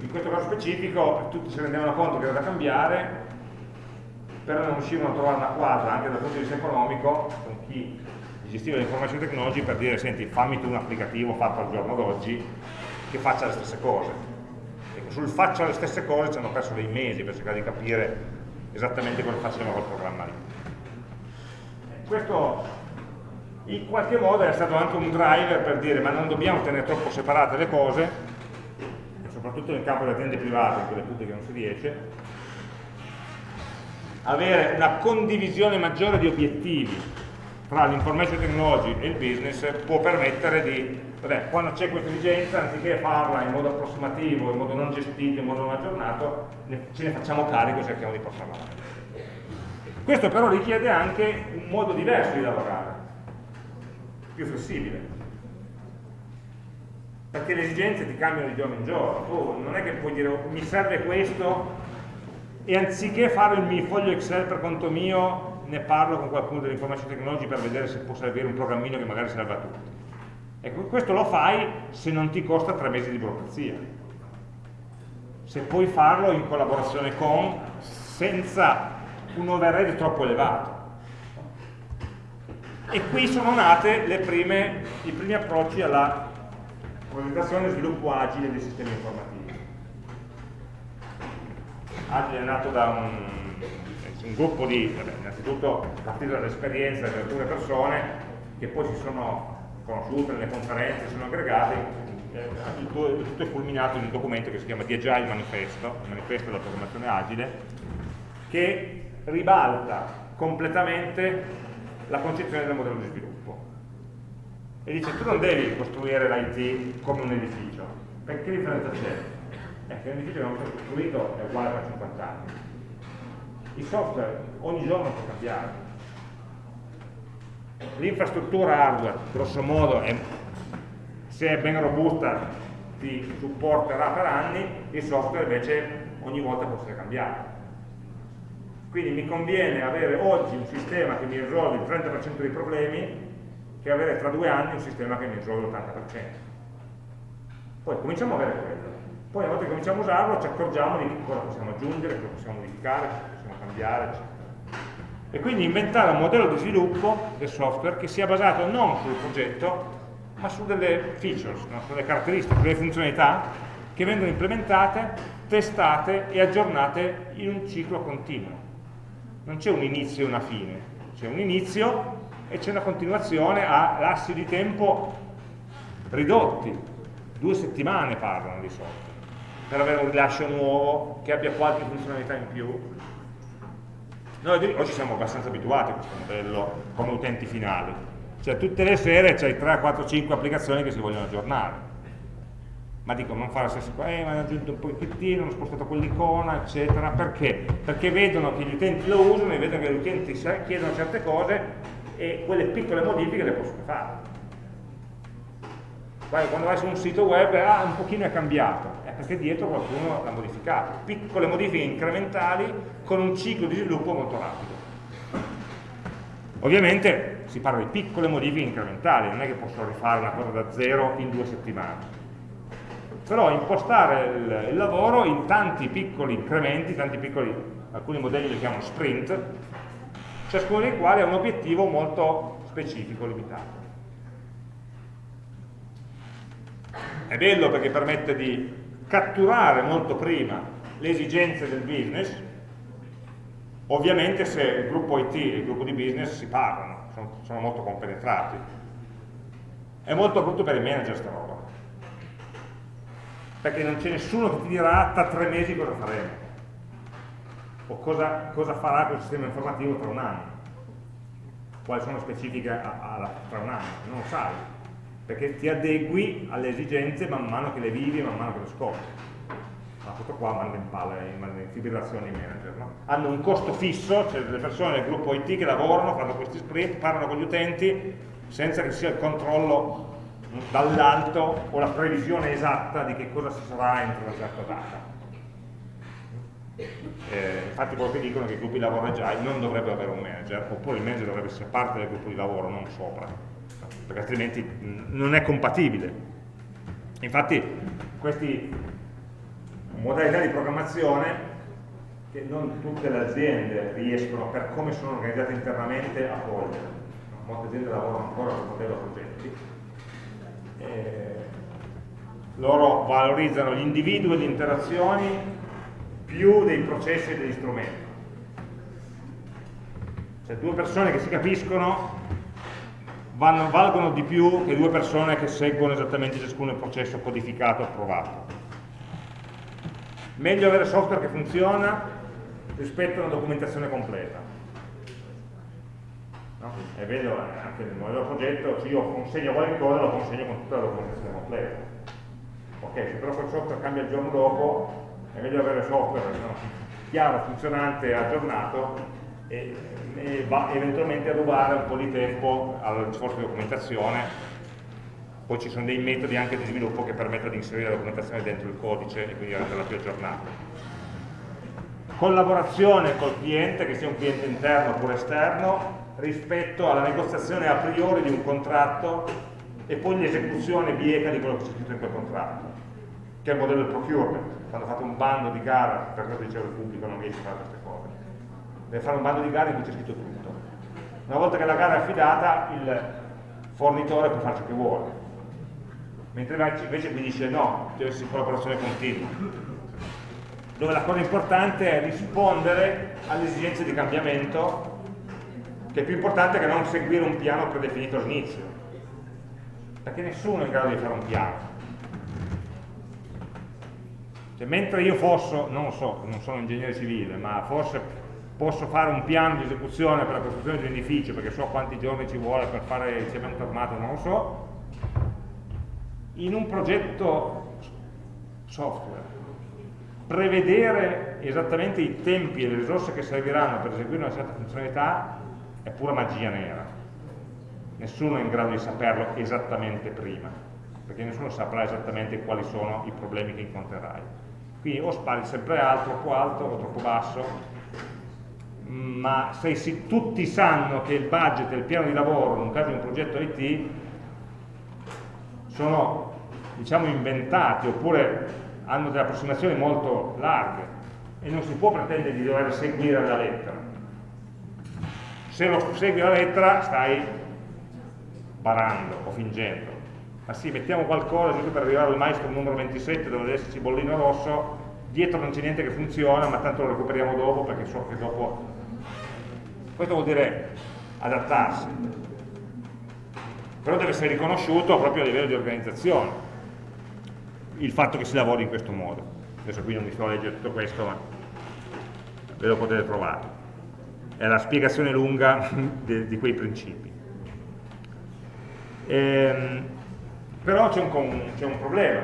In questo caso specifico tutti si rendevano conto che era da cambiare, però non riuscivano a trovare una quadra anche dal punto di vista economico con chi gestiva le information technology per dire senti fammi tu un applicativo fatto al giorno d'oggi che faccia le stesse cose. Ecco, sul faccia le stesse cose ci hanno perso dei mesi per cercare di capire esattamente cosa faceva quel programma lì. Questo in qualche modo è stato anche un driver per dire ma non dobbiamo tenere troppo separate le cose soprattutto nel campo delle aziende private, in quelle pubbliche non si riesce, avere una condivisione maggiore di obiettivi tra l'information technology e il business può permettere di, vabbè, quando c'è questa esigenza, anziché farla in modo approssimativo, in modo non gestito, in modo non aggiornato, ce ne facciamo carico e cerchiamo di portarla avanti. Questo però richiede anche un modo diverso di lavorare, più flessibile perché le esigenze ti cambiano di giorno in giorno, tu non è che puoi dire oh, mi serve questo e anziché fare il mio foglio Excel per conto mio ne parlo con qualcuno dell'information technology per vedere se può servire un programmino che magari serve a tutti. Ecco, questo lo fai se non ti costa tre mesi di burocrazia. Se puoi farlo in collaborazione con, senza un overhead troppo elevato. E qui sono nate prime, i primi approcci alla progettazione e sviluppo agile dei sistemi informativi. Agile è nato da un, un gruppo di, vabbè, innanzitutto partito dall'esperienza di alcune persone che poi si sono conosciute nelle conferenze, si sono aggregate, eh, tutto è culminato in un documento che si chiama The Agile Manifesto, il manifesto della programmazione agile, che ribalta completamente la concezione del modello di sviluppo e dice tu non devi costruire l'IT come un edificio, perché differenza c'è? Eh, che un edificio che è costruito è uguale per 50 anni. Il software ogni giorno può cambiare. L'infrastruttura hardware, grosso modo, è, se è ben robusta ti supporterà per anni, il software invece ogni volta può essere cambiato. Quindi mi conviene avere oggi un sistema che mi risolve il 30% dei problemi che avere tra due anni un sistema che mi risolve l'80%. Poi cominciamo a avere quello. Poi una volta che cominciamo a usarlo ci accorgiamo di cosa possiamo aggiungere, cosa possiamo modificare, cosa possiamo cambiare, eccetera. E quindi inventare un modello di sviluppo del software che sia basato non sul progetto, ma su delle features, no? sulle caratteristiche, sulle funzionalità che vengono implementate, testate e aggiornate in un ciclo continuo. Non c'è un inizio e una fine, c'è un inizio e c'è una continuazione a lassi di tempo ridotti, due settimane parlano di solito, per avere un rilascio nuovo che abbia qualche funzionalità in più. Noi oggi siamo abbastanza abituati a questo modello come utenti finali, cioè tutte le sere c'hai 3, 4, 5 applicazioni che si vogliono aggiornare. Ma dico, non fare la stessa cosa, eh, ma hanno aggiunto un pochettino, hanno spostato quell'icona, eccetera, perché? Perché vedono che gli utenti lo usano e vedono che gli utenti chiedono certe cose e quelle piccole modifiche le possono fare. Quando vai su un sito web, ah, un pochino è cambiato. Eh, perché dietro qualcuno l'ha modificato. Piccole modifiche incrementali con un ciclo di sviluppo molto rapido. Ovviamente si parla di piccole modifiche incrementali, non è che posso rifare una cosa da zero in due settimane. Però impostare il, il lavoro in tanti piccoli incrementi, tanti piccoli, alcuni modelli li chiamano sprint, ciascuno dei quali ha un obiettivo molto specifico, limitato. È bello perché permette di catturare molto prima le esigenze del business, ovviamente se il gruppo IT e il gruppo di business si parlano, sono, sono molto compenetrati. È molto brutto per i manager sta roba, perché non c'è nessuno che ti dirà tra tre mesi cosa faremo, o cosa, cosa farà quel sistema informativo tra un anno, quali sono le specifiche a, a, tra un anno, non lo sai, perché ti adegui alle esigenze man mano che le vivi e man mano che le scopri. Ma questo qua manda in palla, in fibrillazione i manager. No? Hanno un costo fisso, c'è delle persone del gruppo IT che lavorano, fanno questi sprint, parlano con gli utenti, senza che sia il controllo dall'alto o la previsione esatta di che cosa si sarà entro una certa data. Eh, infatti proprio dicono che i gruppi di lavoro agile non dovrebbero avere un manager, oppure il manager dovrebbe essere parte del gruppo di lavoro, non sopra perché altrimenti non è compatibile. Infatti queste modalità di programmazione che non tutte le aziende riescono, per come sono organizzate internamente, a cogliere. Molte aziende lavorano ancora con modello progetti. E loro valorizzano gli individui e le interazioni più dei processi e degli strumenti. Cioè due persone che si capiscono vanno, valgono di più che due persone che seguono esattamente ciascuno il processo codificato e approvato. Meglio avere software che funziona rispetto a una documentazione completa. No? Vero eh, anche nel modello progetto, se io consegno qualcosa lo consegno con tutta la documentazione completa. Ok, se però quel software cambia il giorno dopo, è meglio avere software no? chiaro, funzionante, aggiornato e, e va eventualmente a rubare un po' di tempo al sforzo di documentazione. Poi ci sono dei metodi anche di sviluppo che permettono di inserire la documentazione dentro il codice e quindi renderla più aggiornata. Collaborazione col cliente, che sia un cliente interno oppure esterno rispetto alla negoziazione a priori di un contratto e poi l'esecuzione bieca di quello che c'è scritto in quel contratto che è il modello del procurement. Quando fate un bando di gara per questo dicevo il pubblico non riesce a fare queste deve fare un bando di gara in cui c'è scritto tutto. Una volta che la gara è affidata, il fornitore può fare ciò che vuole. Mentre invece vi dice no, deve essere collaborazione continua. Dove la cosa importante è rispondere alle esigenze di cambiamento, che è più importante che non seguire un piano predefinito all'inizio. Perché nessuno è in grado di fare un piano. Cioè, mentre io fosse, non lo so, non sono ingegnere civile, ma forse posso fare un piano di esecuzione per la costruzione di un edificio perché so quanti giorni ci vuole per fare il cemento armato, non lo so, in un progetto software prevedere esattamente i tempi e le risorse che serviranno per eseguire una certa funzionalità è pura magia nera. Nessuno è in grado di saperlo esattamente prima, perché nessuno saprà esattamente quali sono i problemi che incontrerai. Quindi o spari sempre alto, troppo alto o troppo basso, ma se si, tutti sanno che il budget e il piano di lavoro, in un caso di un progetto IT, sono diciamo inventati oppure hanno delle approssimazioni molto larghe e non si può pretendere di dover seguire la lettera. Se lo segui la lettera stai barando o fingendo. Ma sì, mettiamo qualcosa giusto per arrivare al maestro numero 27 dove deve esserci bollino rosso, dietro non c'è niente che funziona, ma tanto lo recuperiamo dopo perché so che dopo questo vuol dire adattarsi. Però deve essere riconosciuto proprio a livello di organizzazione il fatto che si lavori in questo modo. Adesso qui non mi sto a leggere tutto questo, ma ve lo potete trovare. È la spiegazione lunga di, di quei principi. Ehm, però c'è un, un, problema.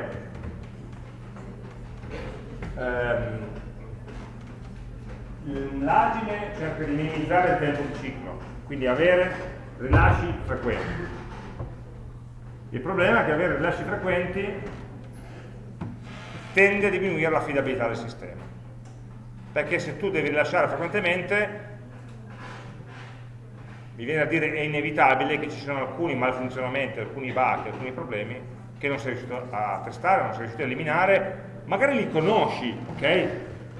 Ehm, l'agile cerca di minimizzare il tempo di ciclo, quindi avere rilasci frequenti. Il problema è che avere rilasci frequenti tende a diminuire l'affidabilità del sistema. Perché se tu devi rilasciare frequentemente, mi viene a dire è inevitabile che ci siano alcuni malfunzionamenti, alcuni bug, alcuni problemi che non sei riuscito a testare, non sei riuscito a eliminare, magari li conosci, ok?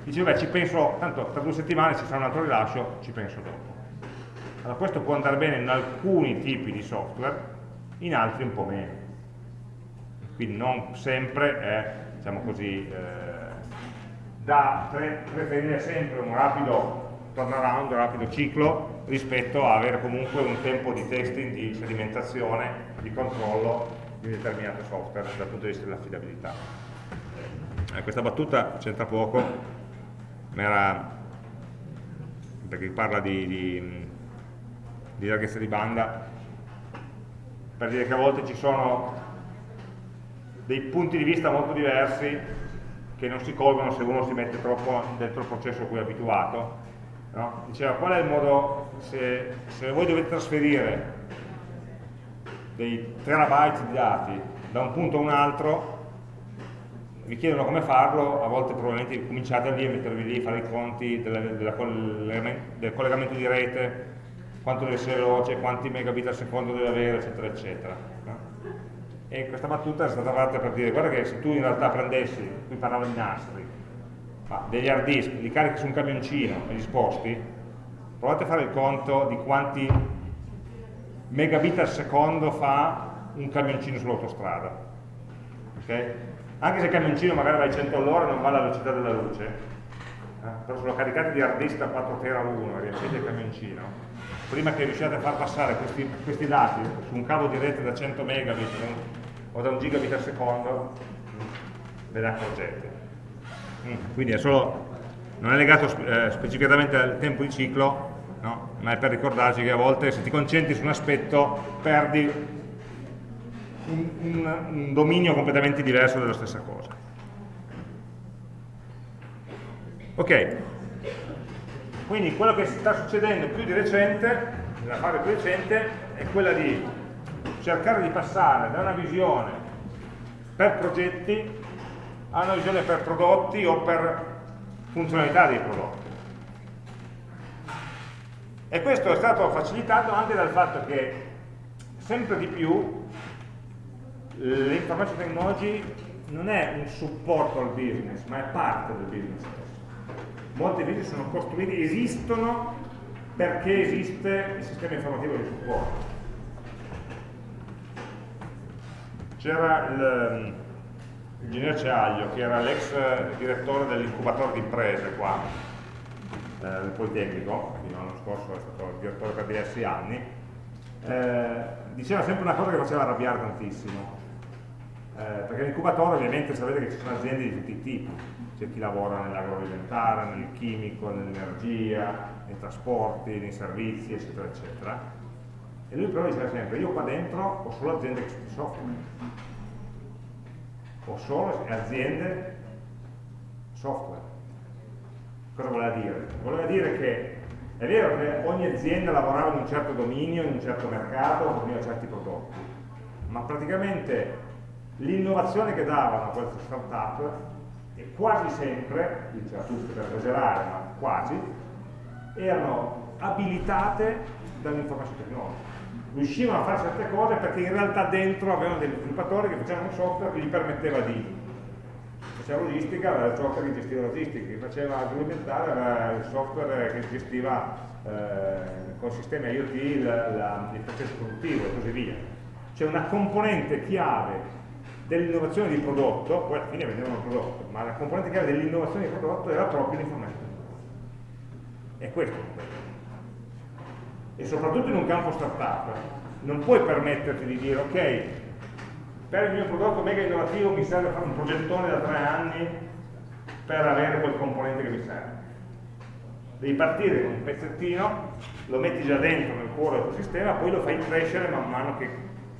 Dici, beh, ci penso, tanto tra due settimane ci sarà un altro rilascio, ci penso dopo. Allora questo può andare bene in alcuni tipi di software, in altri un po' meno. Quindi non sempre è, diciamo così, eh, da preferire sempre un rapido turnaround, un rapido ciclo rispetto a avere comunque un tempo di testing, di sedimentazione, di controllo di determinato software dal punto di vista dell'affidabilità. Eh, questa battuta c'entra poco, ma era perché parla di, di, di larghezza di banda, per dire che a volte ci sono dei punti di vista molto diversi che non si colgono se uno si mette troppo dentro il processo a cui è abituato no? diceva qual è il modo, se, se voi dovete trasferire dei terabyte di dati da un punto a un altro, vi chiedono come farlo, a volte probabilmente cominciate lì a mettervi lì, fare i conti della, della del collegamento di rete, quanto deve essere veloce, quanti megabit al secondo deve avere, eccetera, eccetera. E questa battuta è stata fatta per dire, guarda che se tu in realtà prendessi, qui parlavo di nastri, ma degli hard disk, li carichi su un camioncino e li sposti, provate a fare il conto di quanti megabit al secondo fa un camioncino sull'autostrada. Okay? Anche se il camioncino magari va a 100 all'ora non va alla velocità della luce, eh? però se lo caricate di hard da 4 tera 1 e riempite il camioncino, prima che riusciate a far passare questi, questi dati su un cavo di rete da 100 megabit o da un gigabit al secondo, ve ne accorgete. Mm, quindi è solo, non è legato eh, specificatamente al tempo di ciclo, no? ma è per ricordarci che a volte se ti concentri su un aspetto perdi un, un, un dominio completamente diverso della stessa cosa. Ok, quindi quello che sta succedendo più di recente, nella fase più recente, è quella di cercare di passare da una visione per progetti ha una visione per prodotti o per funzionalità dei prodotti. E questo è stato facilitato anche dal fatto che sempre di più l'information technology non è un supporto al business, ma è parte del business stesso. Molti business sono costruiti, esistono perché esiste il sistema informativo di supporto. C'era il Ingegner Ceaglio, che era l'ex direttore dell'incubatore di imprese qua, eh, del Politecnico, quindi l'anno scorso è stato direttore per diversi anni, eh, diceva sempre una cosa che faceva arrabbiare tantissimo, eh, perché l'incubatore ovviamente sapete che ci sono aziende di tutti i tipi, c'è chi lavora nell'agroalimentare, nel chimico, nell'energia, nei trasporti, nei servizi, eccetera, eccetera, e lui però diceva sempre, io qua dentro ho solo aziende che sono software, o solo aziende software. Cosa voleva dire? Voleva dire che è vero che ogni azienda lavorava in un certo dominio, in un certo mercato, forniva certi prodotti, ma praticamente l'innovazione che davano queste start-up e quasi sempre, diceva tutti per esagerare, ma quasi, erano abilitate dall'informazione tecnologica riuscivano a fare certe cose perché in realtà dentro avevano degli sviluppatori che facevano un software che gli permetteva di faceva logistica, aveva il software che gestiva logistica, chi faceva agroalimentare aveva il software che gestiva eh, con sistemi IoT il, la, il processo produttivo e così via. C'è una componente chiave dell'innovazione di prodotto, poi alla fine vendevano il prodotto, ma la componente chiave dell'innovazione di prodotto era proprio l'informatica. E questo è il e soprattutto in un campo startup non puoi permetterti di dire ok per il mio prodotto mega innovativo mi serve fare un progettone da tre anni per avere quel componente che mi serve devi partire con un pezzettino lo metti già dentro nel cuore del tuo sistema poi lo fai crescere man mano che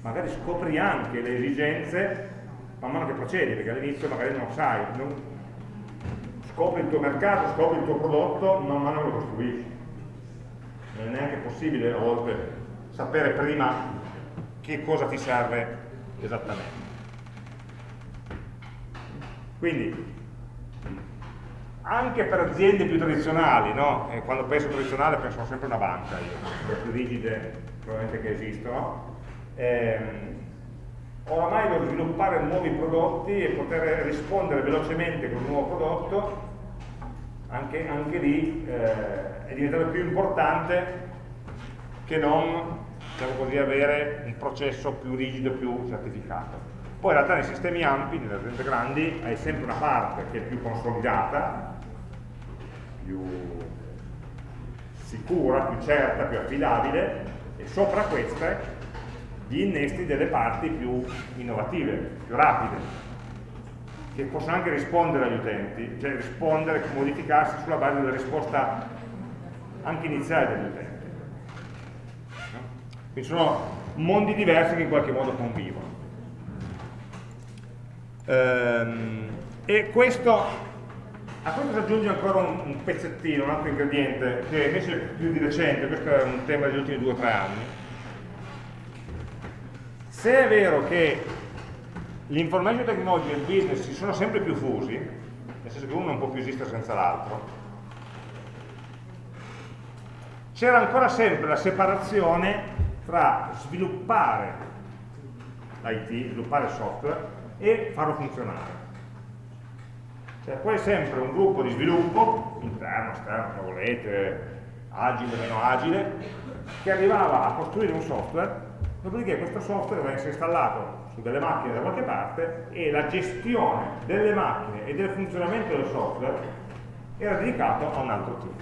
magari scopri anche le esigenze man mano che procedi perché all'inizio magari non lo sai non... scopri il tuo mercato, scopri il tuo prodotto man mano lo costruisci non è neanche possibile a volte sapere prima che cosa ti serve esattamente. Quindi, anche per aziende più tradizionali, no? quando penso tradizionale penso sempre a una banca, io, le più rigide probabilmente che esistono, ehm, oramai devo sviluppare nuovi prodotti e poter rispondere velocemente con un nuovo prodotto, anche, anche lì eh, è diventato più importante che non diciamo così, avere un processo più rigido, più certificato. Poi in realtà nei sistemi ampi, nelle aziende grandi, hai sempre una parte che è più consolidata, più sicura, più certa, più affidabile, e sopra queste gli innesti delle parti più innovative, più rapide, che possono anche rispondere agli utenti, cioè rispondere, modificarsi sulla base della risposta anche iniziale degli utenti. Quindi sono mondi diversi che in qualche modo convivono. Ehm, e questo, a questo si aggiunge ancora un, pezzettino, un altro ingrediente, che invece è più di recente, questo è un tema degli ultimi due o tre anni, se è vero che l'information technology e il business si sono sempre più fusi, nel senso che uno non può più esistere senza l'altro, c'era ancora sempre la separazione tra sviluppare l'IT, sviluppare il software e farlo funzionare. Cioè poi è sempre un gruppo di sviluppo, interno, esterno, se volete, agile, meno agile, che arrivava a costruire un software dopodiché questo software deve essere installato su delle macchine da qualche parte e la gestione delle macchine e del funzionamento del software era dedicato a un altro team.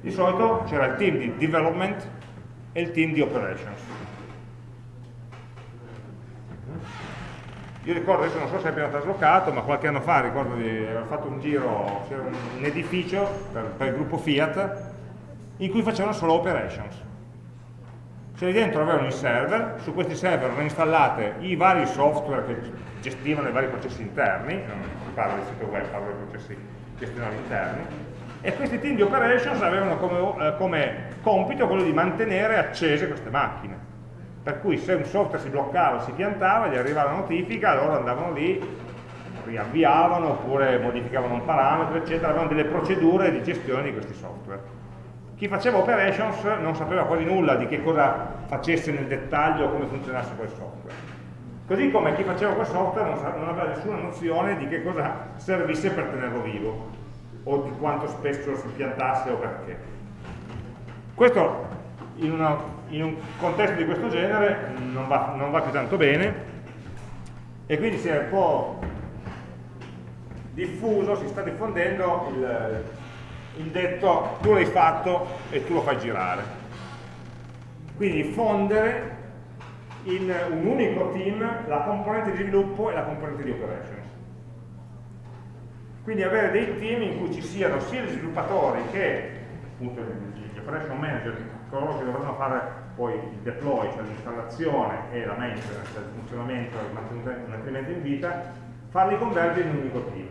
Di solito c'era il team di development e il team di operations. Io ricordo, adesso non so se abbiamo traslocato, ma qualche anno fa ricordo di aver fatto un giro, c'era un edificio per, per il gruppo Fiat in cui facevano solo operations cioè dentro avevano i server, su questi server erano installate i vari software che gestivano i vari processi interni, non si parla del sito web, parla dei processi gestionali interni, e questi team di operations avevano come, eh, come compito quello di mantenere accese queste macchine. Per cui se un software si bloccava, si piantava, gli arrivava la notifica, loro andavano lì, riavviavano oppure modificavano un parametro, eccetera, avevano delle procedure di gestione di questi software. Chi faceva operations non sapeva quasi nulla di che cosa facesse nel dettaglio come funzionasse quel software. Così come chi faceva quel software non, aveva nessuna nozione di che cosa servisse per tenerlo vivo o di quanto spesso si piantasse o perché. Questo in, una, in un contesto di questo genere non va, non va più tanto bene e quindi si è un po' diffuso, si sta diffondendo il, il detto tu l'hai fatto e tu lo fai girare. Quindi fondere in un unico team la componente di sviluppo e la componente di operations. Quindi avere dei team in cui ci siano sia gli sviluppatori che appunto, gli operation manager, coloro che dovranno fare poi il deploy, cioè l'installazione e la maintenance, il funzionamento e il mantenimento in vita, farli convergere in un unico team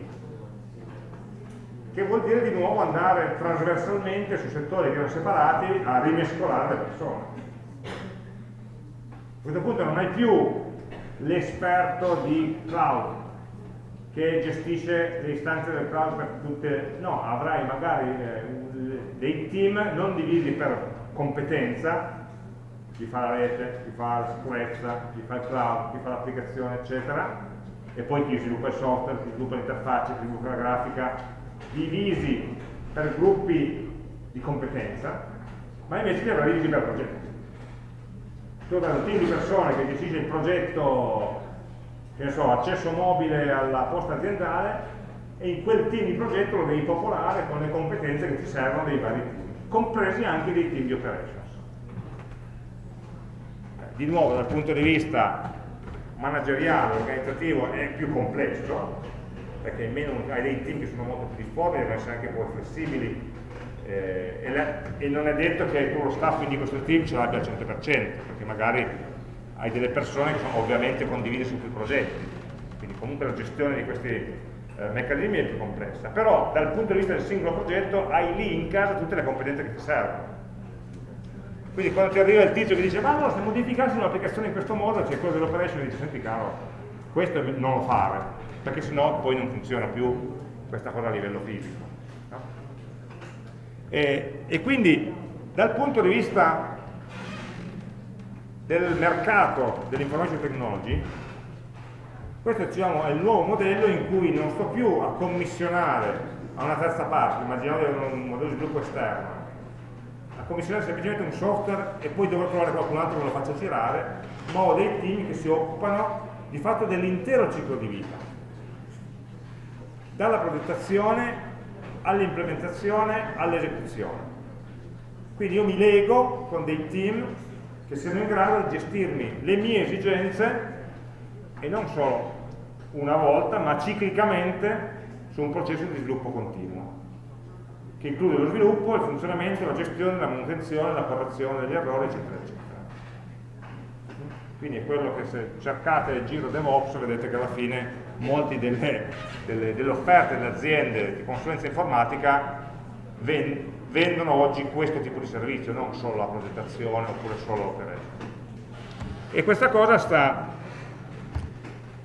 che vuol dire di nuovo andare trasversalmente su settori che erano separati a rimescolare le persone. A questo punto non hai più l'esperto di cloud che gestisce le istanze del cloud per tutte, no, avrai magari eh, dei team non divisi per competenza, chi fa la rete, chi fa la sicurezza, chi fa il cloud, chi fa l'applicazione, eccetera, e poi chi sviluppa il software, chi sviluppa l'interfaccia, chi sviluppa la grafica, divisi per gruppi di competenza, ma invece li avrà divisi per progetti. Tu avrai un team di persone che gestisce il progetto, che ne so, accesso mobile alla posta aziendale, e in quel team di progetto lo devi popolare con le competenze che ti servono dei vari team, compresi anche dei team di operations. Di nuovo, dal punto di vista manageriale, organizzativo, è più complesso, perché meno, hai dei team che sono molto più difformi, devono essere anche poi flessibili. Eh, e, le, e, non è detto che tu lo staffing di questo team ce l'abbia al 100%, perché magari hai delle persone che sono ovviamente condivise su più progetti, quindi comunque la gestione di questi eh, meccanismi è più complessa, però dal punto di vista del singolo progetto hai lì in casa tutte le competenze che ti servono. Quindi quando ti arriva il tizio che dice ma no, se modificassi un'applicazione in questo modo, c'è cosa dell'operation e dice senti caro, questo non lo fare, perché sennò poi non funziona più questa cosa a livello fisico. No? E, e quindi dal punto di vista del mercato dell'information technology, questo diciamo, è il nuovo modello in cui non sto più a commissionare a una terza parte, immaginate un modello di sviluppo esterno, a commissionare semplicemente un software e poi dovrò trovare qualcun altro che lo faccia girare, ma ho dei team che si occupano di fatto dell'intero ciclo di vita, dalla progettazione all'implementazione all'esecuzione. Quindi io mi lego con dei team che siano in grado di gestirmi le mie esigenze e non solo una volta, ma ciclicamente su un processo di sviluppo continuo, che include lo sviluppo, il funzionamento, la gestione, la manutenzione, la correzione degli errori, eccetera, eccetera. Quindi è quello che se cercate il giro DevOps vedete che alla fine molte delle, delle, delle offerte delle aziende di consulenza informatica vendono oggi questo tipo di servizio, non solo la progettazione oppure solo l'operation. E questa cosa sta,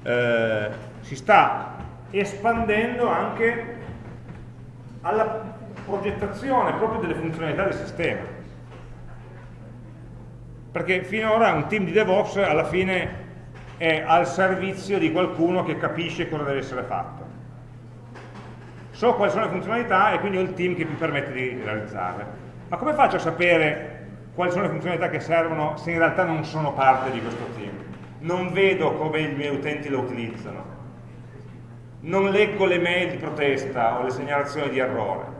eh, si sta espandendo anche alla progettazione proprio delle funzionalità del sistema. Perché finora un team di DevOps alla fine è al servizio di qualcuno che capisce cosa deve essere fatto. So quali sono le funzionalità e quindi ho il team che mi permette di realizzarle. Ma come faccio a sapere quali sono le funzionalità che servono se in realtà non sono parte di questo team? Non vedo come i miei utenti lo utilizzano non leggo le mail di protesta o le segnalazioni di errore.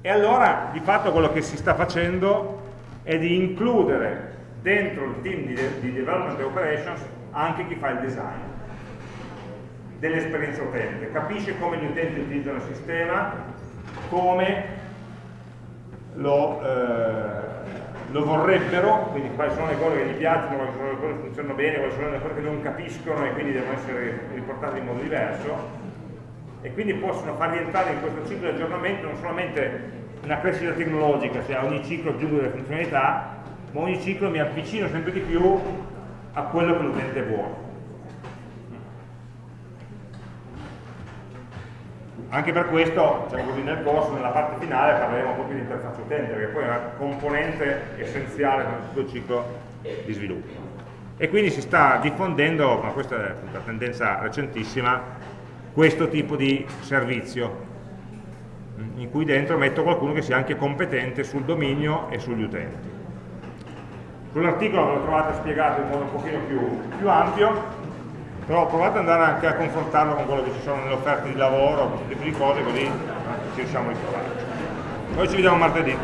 E allora di fatto quello che si sta facendo è di includere dentro il team di, di development operations anche chi fa il design dell'esperienza utente, capisce come gli utenti utilizzano il sistema, come lo, eh, lo vorrebbero, quindi quali sono le cose che gli piacciono, quali sono le cose che funzionano bene, quali sono le cose che non capiscono e quindi devono essere riportate in modo diverso. E quindi possono far rientrare in questo ciclo di aggiornamento non solamente una crescita tecnologica, cioè ogni ciclo aggiungo delle funzionalità, ma ogni ciclo mi avvicino sempre di più a quello che l'utente vuole. anche per questo, diciamo così, nel corso, nella parte finale, parleremo proprio di interfaccia utente, perché poi è una componente essenziale nel tutto il ciclo di sviluppo. E quindi si sta diffondendo, ma questa è una tendenza recentissima, questo tipo di servizio, in cui dentro metto qualcuno che sia anche competente sul dominio e sugli utenti. Sull'articolo lo trovate spiegato in modo un pochino più, più ampio, però provate ad andare anche a confrontarlo con quello che ci sono nelle offerte di lavoro, questo tipo di cose, così ci riusciamo a ritrovarci. Noi ci vediamo martedì.